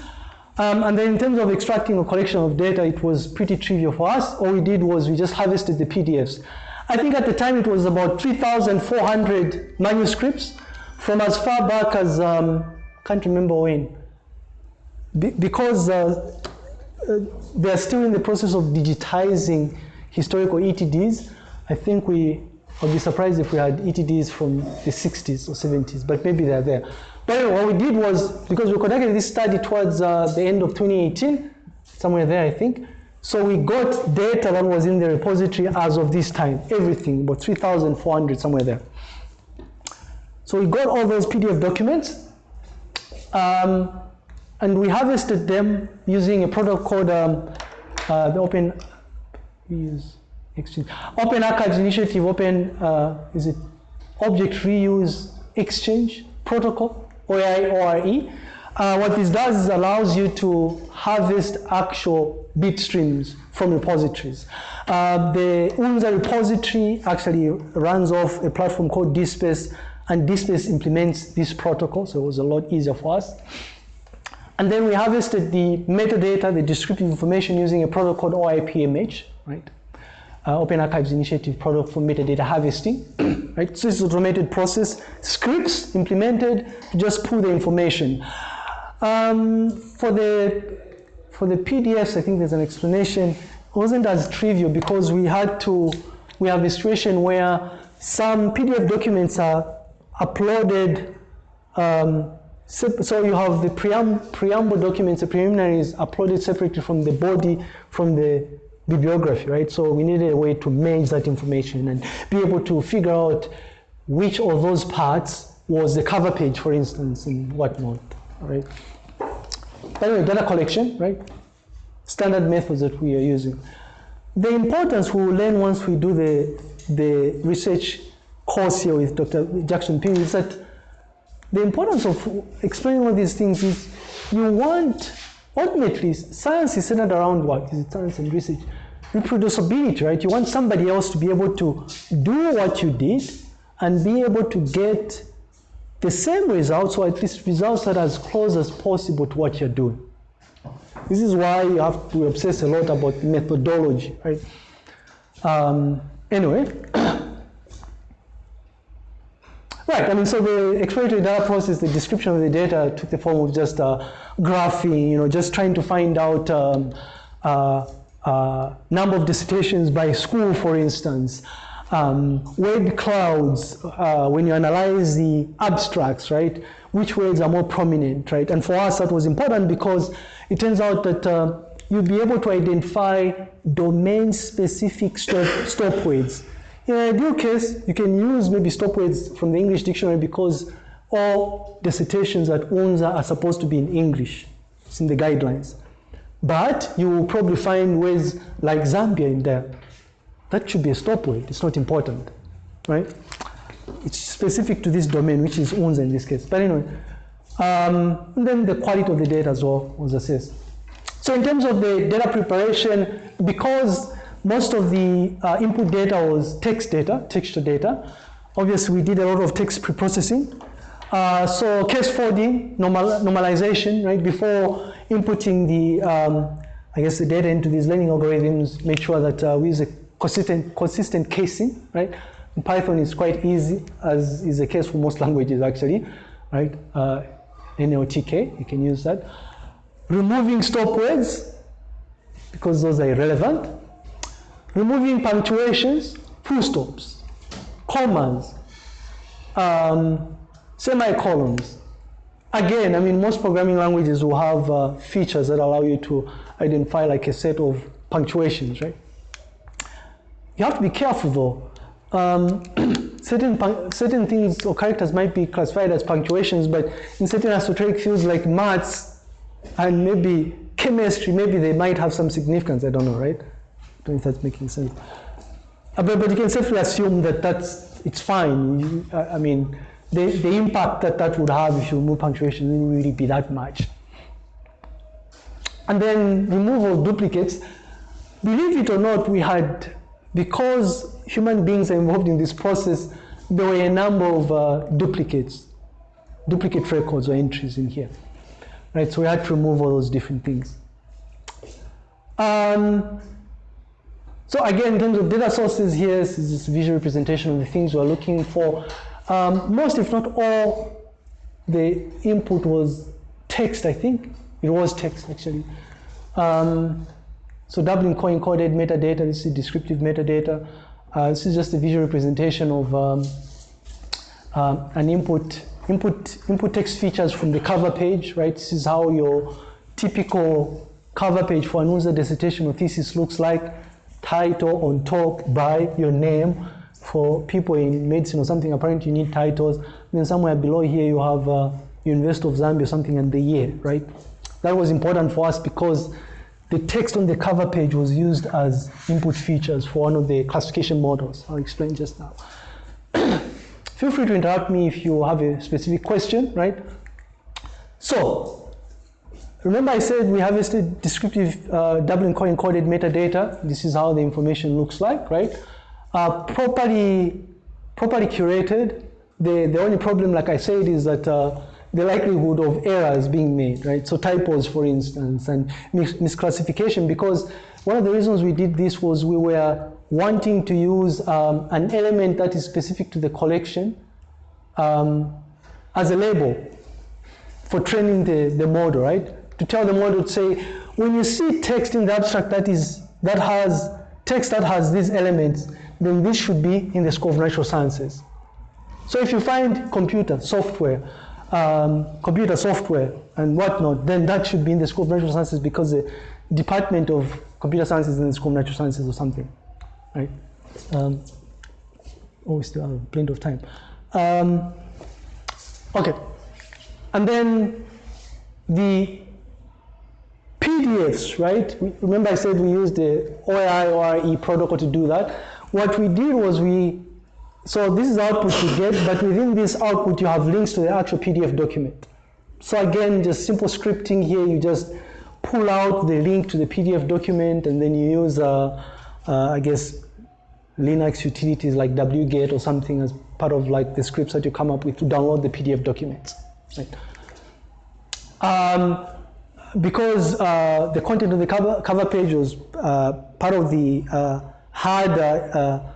Um, and then in terms of extracting a collection of data, it was pretty trivial for us. All we did was we just harvested the PDFs. I think at the time it was about 3,400 manuscripts from as far back as, um, can't remember when. Be because uh, uh, they're still in the process of digitizing historical ETDs, I think we would be surprised if we had ETDs from the 60s or 70s, but maybe they're there. But anyway, what we did was, because we conducted this study towards uh, the end of 2018, somewhere there, I think, so we got data that was in the repository as of this time, everything, about 3,400, somewhere there. So we got all those PDF documents, um, and we harvested them using a product called um, uh, the Open use exchange. Open Archives Initiative, Open, uh, is it Object Reuse Exchange Protocol, OAI-ORE. Uh, what this does is allows you to harvest actual bit streams from repositories. Uh, the UNZA repository actually runs off a platform called DSpace, and DSpace implements this protocol, so it was a lot easier for us. And then we harvested the metadata, the descriptive information using a protocol called OAI-PMH, right? Uh, Open Archives Initiative product for metadata harvesting, right? So it's automated process, scripts implemented to just pull the information. Um, for the for the PDFs, I think there's an explanation. It wasn't as trivial because we had to, we have a situation where some PDF documents are uploaded um, so you have the preamble documents, the preliminaries uploaded separately from the body, from the bibliography, right? So we needed a way to manage that information and be able to figure out which of those parts was the cover page, for instance, and whatnot, right? Anyway, data collection, right? Standard methods that we are using. The importance we will learn once we do the, the research course here with Dr. Jackson Phiri is that the importance of explaining all these things is you want, ultimately, science is centered around what? Is it science and research? Reproducibility, right? You want somebody else to be able to do what you did and be able to get the same results, or at least results that are as close as possible to what you're doing. This is why you have to obsess a lot about methodology, right? Um, anyway, Right, I mean, so the exploratory data process, the description of the data took the form of just uh, graphing, you know, just trying to find out um, uh, uh, number of dissertations by school, for instance. Um, word clouds, uh, when you analyze the abstracts, right, which words are more prominent, right? And for us, that was important because it turns out that uh, you'll be able to identify domain-specific stop, stop words in an ideal case, you can use maybe stop words from the English dictionary because all dissertations at UNZA are supposed to be in English. It's in the guidelines. But you will probably find words like Zambia in there. That should be a stop word. It's not important, right? It's specific to this domain, which is UNZA in this case. But anyway, um, and then the quality of the data as well was assessed. So in terms of the data preparation, because most of the uh, input data was text data, texture data. Obviously, we did a lot of text preprocessing. Uh, so case folding, normal, normalization, right? Before inputting the, um, I guess, the data into these learning algorithms, make sure that uh, we use a consistent, consistent casing, right? In Python is quite easy, as is the case for most languages actually, right? Uh, NLTK, you can use that. Removing stop words, because those are irrelevant removing punctuations, full stops, commas, um, semicolons. Again, I mean, most programming languages will have uh, features that allow you to identify like a set of punctuations, right? You have to be careful though. Um, certain, certain things or characters might be classified as punctuations, but in certain esoteric fields like maths and maybe chemistry, maybe they might have some significance, I don't know, right? Don't know if that's making sense. Uh, but, but you can safely assume that that's, it's fine. You, I mean, the, the impact that that would have if you remove punctuation wouldn't really be that much. And then removal of duplicates. Believe it or not, we had, because human beings are involved in this process, there were a number of uh, duplicates, duplicate records or entries in here. Right, so we had to remove all those different things. Um, so again, in terms of data sources, here is this visual representation of the things we're looking for. Um, most, if not all, the input was text, I think. It was text, actually. Um, so Dublin core encoded metadata, this is descriptive metadata. Uh, this is just a visual representation of um, uh, an input, input, input text features from the cover page, right? This is how your typical cover page for an UNZA dissertation or thesis looks like title on top by your name. For people in medicine or something, apparently you need titles. Then somewhere below here you have uh, University of Zambia or something and the year, right? That was important for us because the text on the cover page was used as input features for one of the classification models. I'll explain just now. Feel free to interrupt me if you have a specific question, right? So, Remember I said we harvested descriptive uh, Dublin core encoded metadata. This is how the information looks like, right? Uh, properly, properly curated. The, the only problem, like I said, is that uh, the likelihood of errors being made, right? So typos, for instance, and mis misclassification, because one of the reasons we did this was we were wanting to use um, an element that is specific to the collection um, as a label for training the, the model, right? To tell the model to say, when you see text in the abstract that is that has text that has these elements, then this should be in the scope of natural sciences. So if you find computer software, um, computer software and whatnot, then that should be in the scope of natural sciences because the Department of computer sciences is in the it's of natural sciences or something, right? Um, oh, we still have plenty of time. Um, okay, and then the PDFs, right? Remember I said we used the OAI protocol to do that. What we did was we, so this is output you get, but within this output you have links to the actual PDF document. So again, just simple scripting here, you just pull out the link to the PDF document and then you use, uh, uh, I guess, Linux utilities like wget or something as part of like the scripts that you come up with to download the PDF documents. Right? Um, because uh, the content of the cover, cover page was uh, part of the uh, hard uh, uh,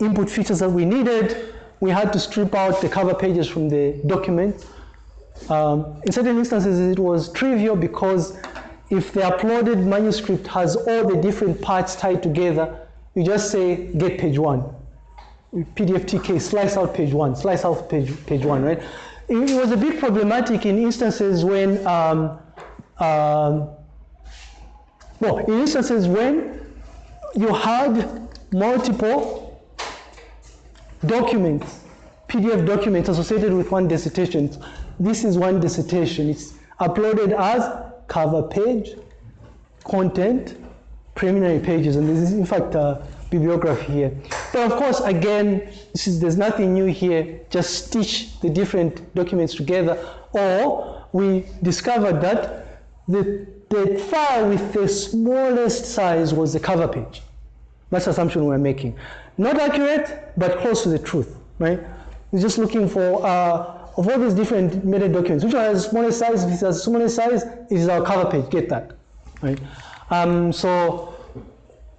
input features that we needed, we had to strip out the cover pages from the document. Um, in certain instances, it was trivial because if the uploaded manuscript has all the different parts tied together, you just say get page one. PDFTK, slice out page one, slice out page, page one, right? It, was a bit problematic in instances when, um, um, well, in instances when you had multiple documents, PDF documents associated with one dissertation. This is one dissertation. It's uploaded as cover page, content, preliminary pages, and this is in fact a bibliography here. But of course, again, this is, there's nothing new here. Just stitch the different documents together, or we discovered that the, the file with the smallest size was the cover page. That's the assumption we're making. Not accurate, but close to the truth, right? We're just looking for, uh, of all these different meta documents, which one has smallest size? If it has smallest size, it is our cover page, get that, right? Um, so,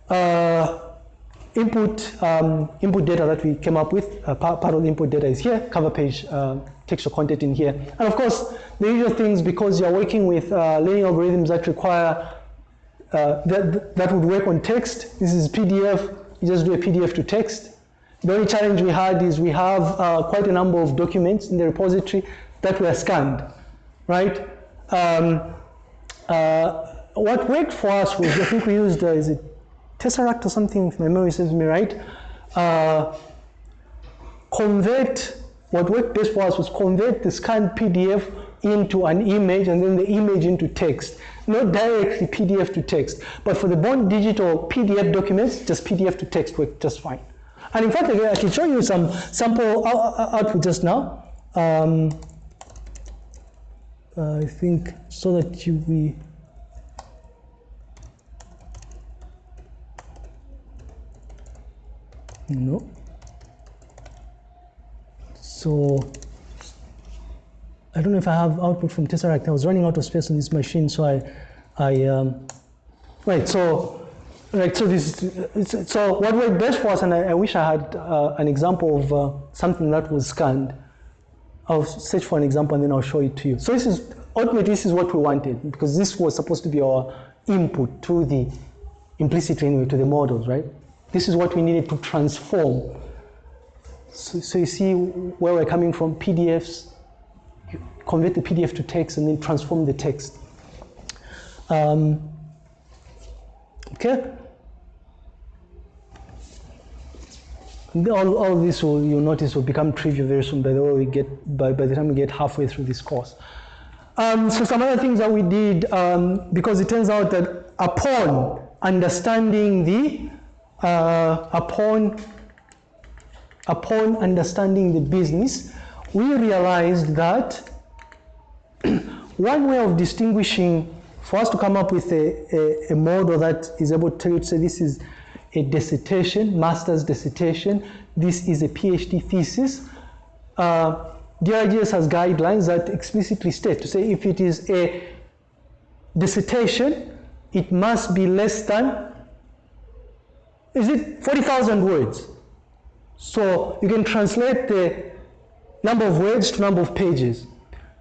uh, input, um, input data that we came up with, uh, part, part, of the input data is here, cover page, uh, textual content in here. And of course, the usual things, because you're working with uh, learning algorithms that require, uh, that, that would work on text. This is PDF, you just do a PDF to text. The only challenge we had is we have uh, quite a number of documents in the repository that were scanned, right? Um, uh, what worked for us was, I think we used, uh, is it Tesseract or something, if my memory serves me right, uh, convert, what worked best for us was convert the scanned PDF into an image and then the image into text. Not directly PDF to text, but for the born digital PDF documents, just PDF to text worked just fine. And in fact, I can show you some sample output just now. Um, I think so that you we no so I don't know if I have output from Tesseract. I was running out of space on this machine, so I, I um, right. So, right. So this, so what worked best for us, and I, I wish I had uh, an example of uh, something that was scanned. I'll search for an example and then I'll show it to you. So this is ultimately this is what we wanted because this was supposed to be our input to the implicit anyway to the models, right? This is what we needed to transform. So, so you see where we're coming from, PDFs, convert the PDF to text and then transform the text. Um, okay? All, all this will, you'll notice will become trivial very soon by the way we get, by, by the time we get halfway through this course. Um, so some other things that we did, um, because it turns out that upon understanding the, uh, upon, upon understanding the business, we realized that one way of distinguishing, for us to come up with a, a, a, model that is able to tell you to say this is a dissertation, master's dissertation, this is a PhD thesis, uh, DRGS has guidelines that explicitly state to say if it is a dissertation, it must be less than, is it 40,000 words? So you can translate the number of words to number of pages.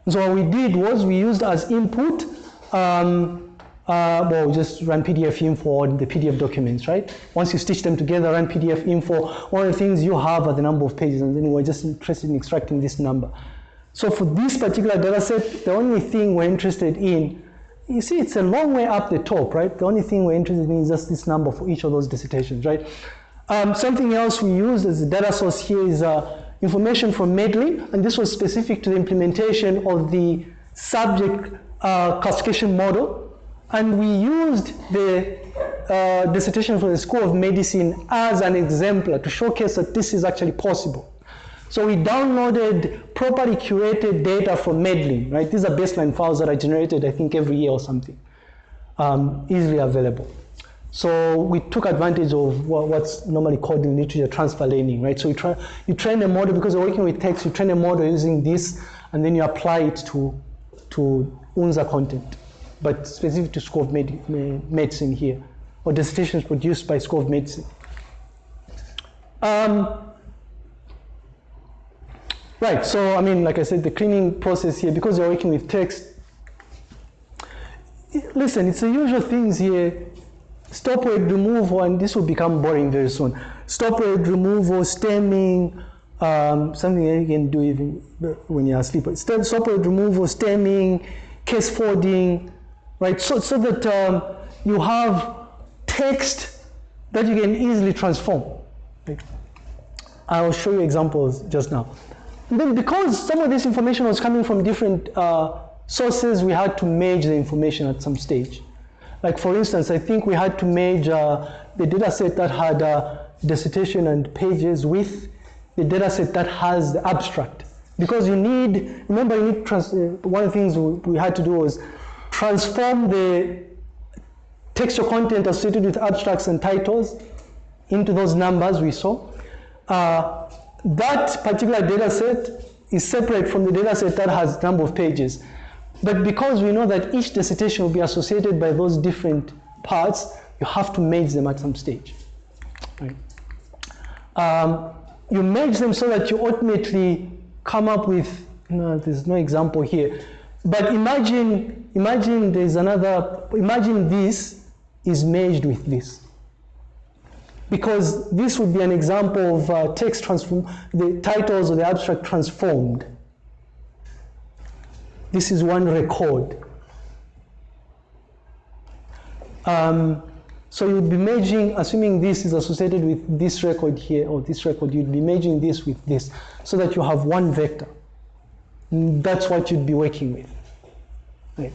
So what we did was we used as input, um, uh, well, just run PDF info on the PDF documents, right? Once you stitch them together, run PDF info. One of the things you have are the number of pages, and then we're just interested in extracting this number. So for this particular data set, the only thing we're interested in you see, it's a long way up the top, right? The only thing we're interested in is just this number for each of those dissertations, right? Um, something else we use as a data source here is uh, information from MEDLINE, and this was specific to the implementation of the subject uh, classification model. And we used the uh, dissertation from the School of Medicine as an exemplar to showcase that this is actually possible. So we downloaded properly curated data from MEDLINE, right? These are baseline files that are generated, I think, every year or something, um, easily available. So we took advantage of what's normally called in literature transfer learning, right? So you, try, you train a model, because you're working with text, you train a model using this, and then you apply it to, to UNZA content, but specific to School of Med Medicine here, or dissertations produced by School of Medicine. Um, right, so I mean, like I said, the cleaning process here, because you're working with text, listen, it's the usual things here Stop word removal, and this will become boring very soon. Stop word removal, stemming, um, something you can do even when you're asleep. Stop word removal, stemming, case folding, right? So, so that um, you have text that you can easily transform. Right? I'll show you examples just now. And then because some of this information was coming from different uh, sources, we had to merge the information at some stage. Like for instance, I think we had to merge uh, the data set that had uh, dissertation and pages with the data set that has the abstract. Because you need, remember you need, trans, uh, one of the things we had to do was transform the textual content associated with abstracts and titles into those numbers we saw. Uh, that particular data set is separate from the data set that has number of pages. But because we know that each dissertation will be associated by those different parts, you have to merge them at some stage. Right? Um, you merge them so that you ultimately come up with, no, there's no example here, but imagine, imagine there's another, imagine this is merged with this. Because this would be an example of uh, text transform, the titles or the abstract transformed. This is one record. Um, so you'd be merging, assuming this is associated with this record here or this record, you'd be merging this with this so that you have one vector. That's what you'd be working with. Right.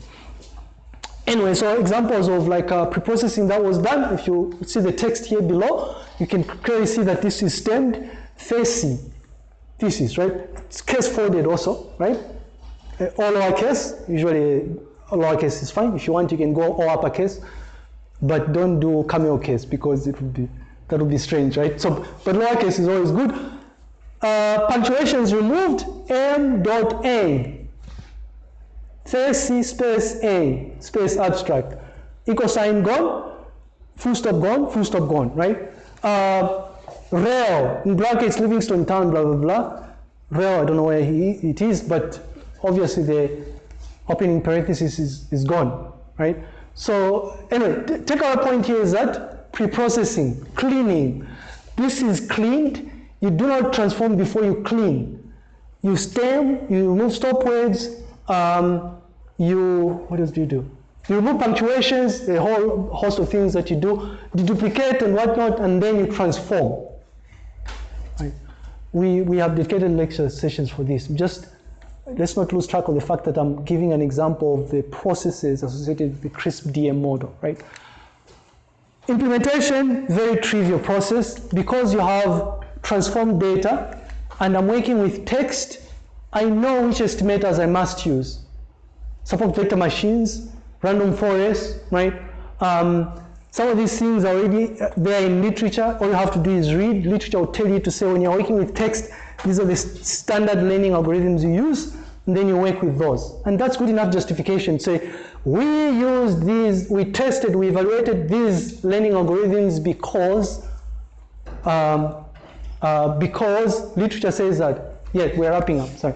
Anyway, so examples of like uh, preprocessing that was done, if you see the text here below, you can clearly see that this is stemmed, facing, thesis, right? It's case folded also, right? Uh, all lowercase, usually lowercase is fine. If you want, you can go all uppercase, but don't do camel case because it would be that would be strange, right? So, but lowercase is always good. Uh, punctuation is removed. M dot A. C space A space abstract. Equal sign gone. Full stop gone. Full stop gone. Right. Uh, rail in brackets Livingstone town. Blah blah blah. Rail. I don't know where he, it is, but obviously the opening parenthesis is, is gone, right? So anyway, take our point here is that pre-processing, cleaning. This is cleaned. You do not transform before you clean. You stem, you remove stop words, um, you, what else do you do? You remove punctuations, a whole host of things that you do, duplicate and whatnot, and then you transform. Right? We, we have dedicated lecture sessions for this. Just let's not lose track of the fact that I'm giving an example of the processes associated with the CRISP DM model, right? Implementation, very trivial process. Because you have transformed data and I'm working with text, I know which estimators I must use. Support vector machines, random forest, right? Um, some of these things are already uh, there in literature. All you have to do is read. Literature will tell you to say when you're working with text, these are the standard learning algorithms you use, and then you work with those. And that's good enough justification. Say, we use these, we tested, we evaluated these learning algorithms because, um, uh, because literature says that. Yeah, we're wrapping up, sorry.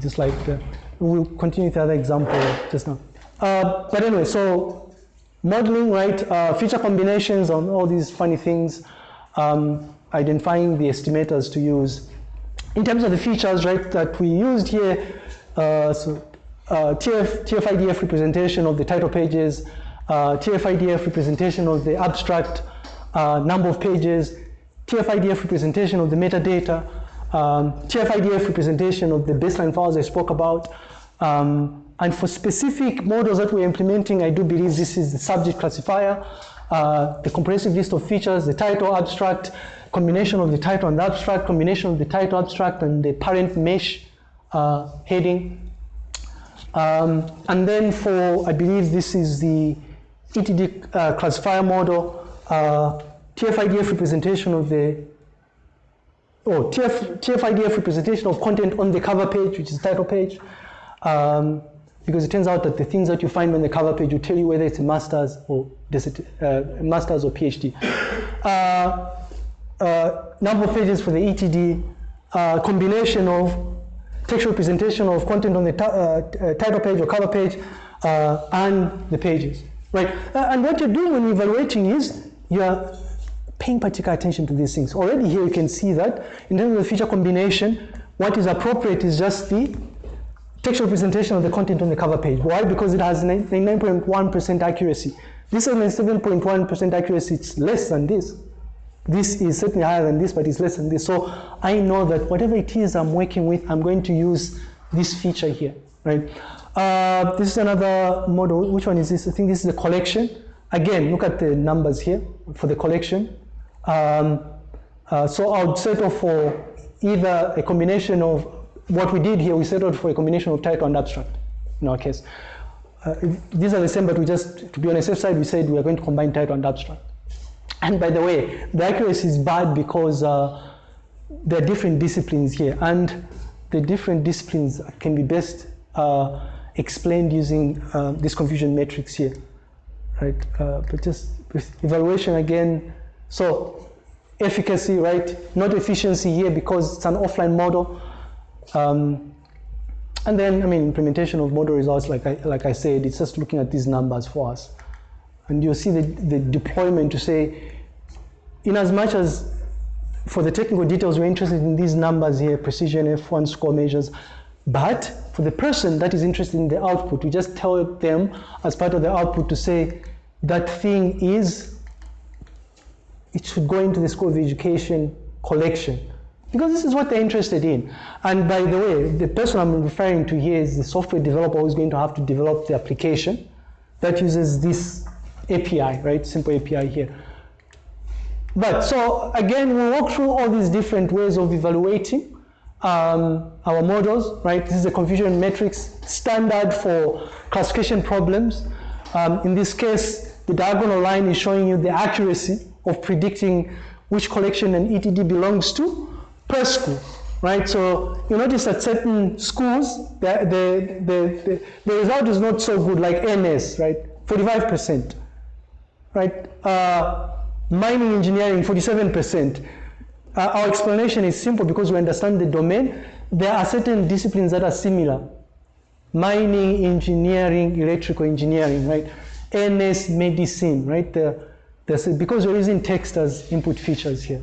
Just like, uh, we'll continue with the other example just now. Uh, but anyway, so modeling, right, uh, feature combinations on all these funny things, um, identifying the estimators to use. In terms of the features, right, that we used here, uh, so uh, TF, TF-IDF representation of the title pages, uh, TF-IDF representation of the abstract, uh, number of pages, TF-IDF representation of the metadata, um, TF-IDF representation of the baseline files I spoke about. Um, and for specific models that we're implementing, I do believe this is the subject classifier, uh, the comprehensive list of features, the title abstract, combination of the title and the abstract, combination of the title abstract and the parent MeSH uh, heading. Um, and then for, I believe this is the ETD uh, classifier model, uh, TF-IDF representation of the, oh, TF, TF-IDF representation of content on the cover page, which is the title page. Um, because it turns out that the things that you find on the cover page will tell you whether it's a master's or uh, master's or PhD. Uh, uh, number of pages for the ETD, uh, combination of textual representation of content on the uh, title page or cover page, uh, and the pages, right? and what you're doing when you're evaluating is you're paying particular attention to these things. Already here you can see that in terms of the feature combination, what is appropriate is just the textual representation of the content on the cover page. Why? Because it has 99.1% accuracy. This is 7.1% accuracy, it's less than this. This is certainly higher than this, but it's less than this. So I know that whatever it is I'm working with, I'm going to use this feature here, right? Uh, this is another model. Which one is this? I think this is the collection. Again, look at the numbers here for the collection. Um, uh, so I would settle for either a combination of what we did here, we settled for a combination of title and abstract in our case. Uh, these are the same, but we just, to be on the safe side, we said we are going to combine title and abstract. And by the way, the accuracy is bad because uh, there are different disciplines here, and the different disciplines can be best uh, explained using uh, this confusion matrix here, right? Uh, but just evaluation again, so efficacy, right? Not efficiency here because it's an offline model. Um, and then, I mean, implementation of model results, like I, like I said, it's just looking at these numbers for us. And you'll see the, the deployment to say, in as much as for the technical details, we're interested in these numbers here, precision F1 score measures, but for the person that is interested in the output, we just tell them as part of the output to say that thing is, it should go into the School of Education collection because this is what they're interested in. And by the way, the person I'm referring to here is the software developer who's going to have to develop the application that uses this API, right? Simple API here. But so again, we walk through all these different ways of evaluating um, our models, right? This is a confusion matrix standard for classification problems. Um, in this case, the diagonal line is showing you the accuracy of predicting which collection an ETD belongs to per school, right? So you notice that certain schools, the, the, the, the, result is not so good, like NS, right? 45%, right? Uh, mining engineering, 47%. Uh, our explanation is simple because we understand the domain. There are certain disciplines that are similar. Mining, engineering, electrical engineering, right? NS, medicine, right? The, the, because we're using text as input features here.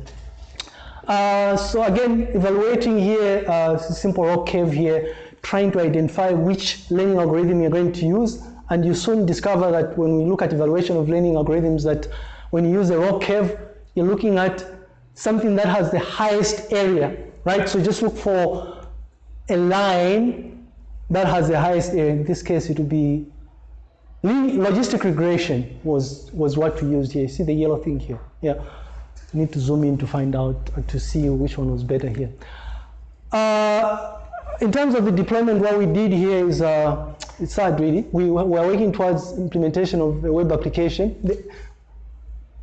Uh, so again, evaluating here, uh, simple ROC curve here, trying to identify which learning algorithm you're going to use, and you soon discover that when we look at evaluation of learning algorithms that when you use a ROC curve, you're looking at something that has the highest area, right? So just look for a line that has the highest area. In this case, it would be logistic regression was, was what we used here. You see the yellow thing here? Yeah need to zoom in to find out, to see which one was better here. Uh, in terms of the deployment, what we did here is, uh, it's sad really, we, were working towards implementation of a web application,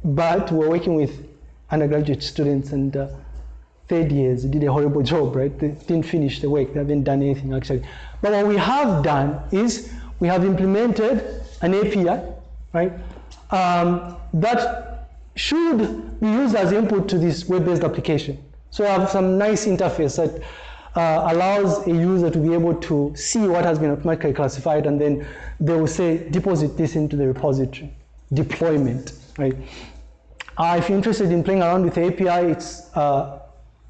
but we're working with undergraduate students and uh, third years did a horrible job, right? They didn't finish the work, they haven't done anything actually. But what we have done is we have implemented an API, right? Um, that should be used as input to this web-based application. So I have some nice interface that uh, allows a user to be able to see what has been automatically classified and then they will say deposit this into the repository, deployment, right? Uh, if you're interested in playing around with the API, it's, uh,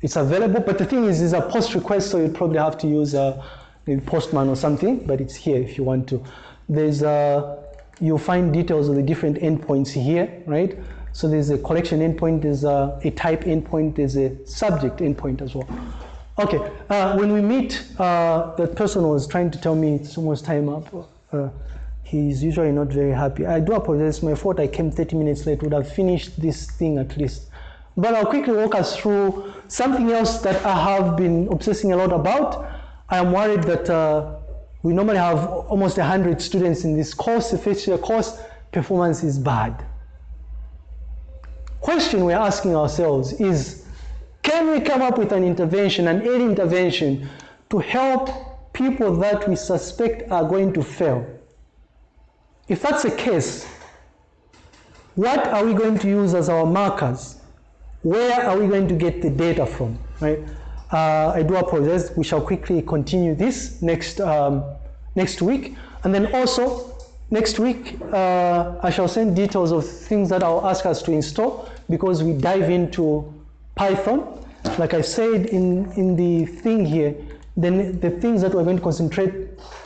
it's available, but the thing is, it's a post request, so you probably have to use uh, maybe Postman or something, but it's here if you want to. There's uh, you'll find details of the different endpoints here, right? So there's a collection endpoint, there's a, a type endpoint, there's a subject endpoint as well. Okay, uh, when we meet, uh, that person was trying to tell me it's almost time up. Uh, he's usually not very happy. I do apologize, my fault I came 30 minutes late, would have finished this thing at least. But I'll quickly walk us through something else that I have been obsessing a lot about. I am worried that uh, we normally have almost 100 students in this course. The first year course performance is bad. Question we're asking ourselves is, can we come up with an intervention, an early intervention, to help people that we suspect are going to fail? If that's the case, what are we going to use as our markers? Where are we going to get the data from, right? Uh, I do apologize. We shall quickly continue this next um, next week, and then also next week uh, I shall send details of things that I'll ask us to install because we dive into Python. Like I said in in the thing here, then the things that we're going to concentrate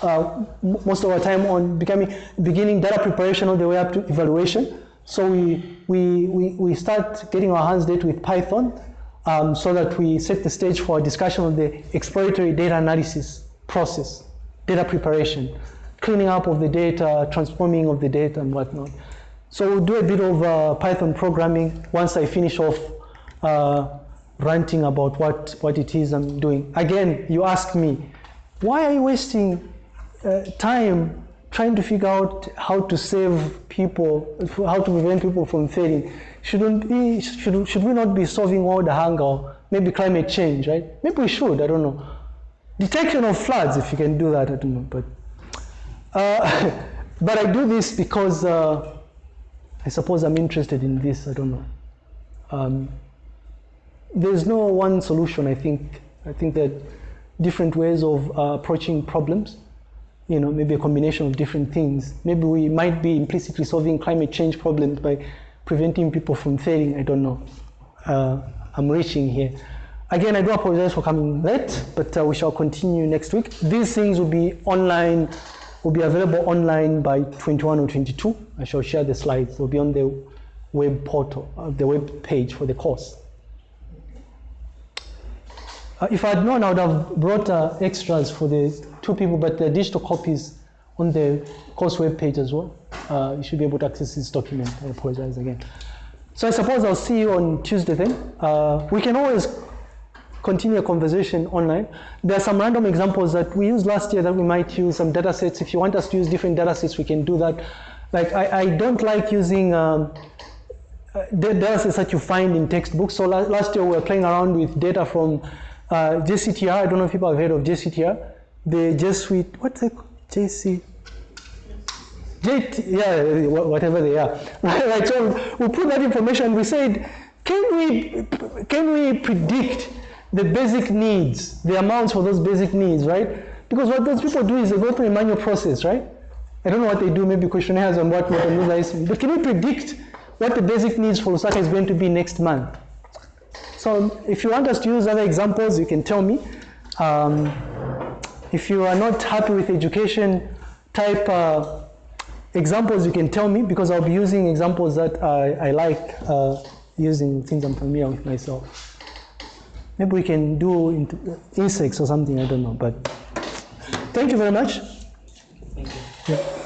uh, most of our time on becoming beginning data preparation all the way up to evaluation. So we we we, we start getting our hands dirty with Python um, so that we set the stage for a discussion of the exploratory data analysis process, data preparation, cleaning up of the data, transforming of the data and whatnot. So we'll do a bit of uh, Python programming once I finish off uh, ranting about what, what it is I'm doing. Again, you ask me, why are you wasting uh, time trying to figure out how to save people, how to prevent people from failing? shouldn't be, should, should we not be solving all the hunger maybe climate change, right? Maybe we should, I don't know. Detection of floods, if you can do that, I don't know. But, uh, but I do this because uh, I suppose I'm interested in this, I don't know. Um, there's no one solution, I think. I think that different ways of uh, approaching problems, you know, maybe a combination of different things. Maybe we might be implicitly solving climate change problems by preventing people from failing, I don't know. Uh, I'm reaching here. Again, I do apologize for coming late, but uh, we shall continue next week. These things will be online, will be available online by 21 or 22. I shall share the slides. They'll be on the web portal, uh, the web page for the course. Uh, if I'd known, I would have brought uh, extras for the two people, but the digital copies on the course webpage as well. Uh, you should be able to access this document. I apologize again. So I suppose I'll see you on Tuesday then. Uh, we can always continue a conversation online. There are some random examples that we used last year that we might use, some data sets. If you want us to use different data sets, we can do that. Like I, I don't like using um, uh, data sets that you find in textbooks. So last year we were playing around with data from uh, JCTR. I don't know if people have heard of JCTR. The Jesuit, what's it called? JC, J, yeah, whatever they are. right, so we put that information. We said, can we, can we predict the basic needs, the amounts for those basic needs, right? Because what those people do is they go through a manual process, right? I don't know what they do, maybe questionnaires and whatnot, and but can we predict what the basic needs for Lusaka is going to be next month? So if you want us to use other examples, you can tell me. Um, if you are not happy with education type uh, examples, you can tell me because I'll be using examples that I, I like uh, using things I'm familiar with myself. Maybe we can do insects or something, I don't know. But thank you very much. Thank you. Yeah.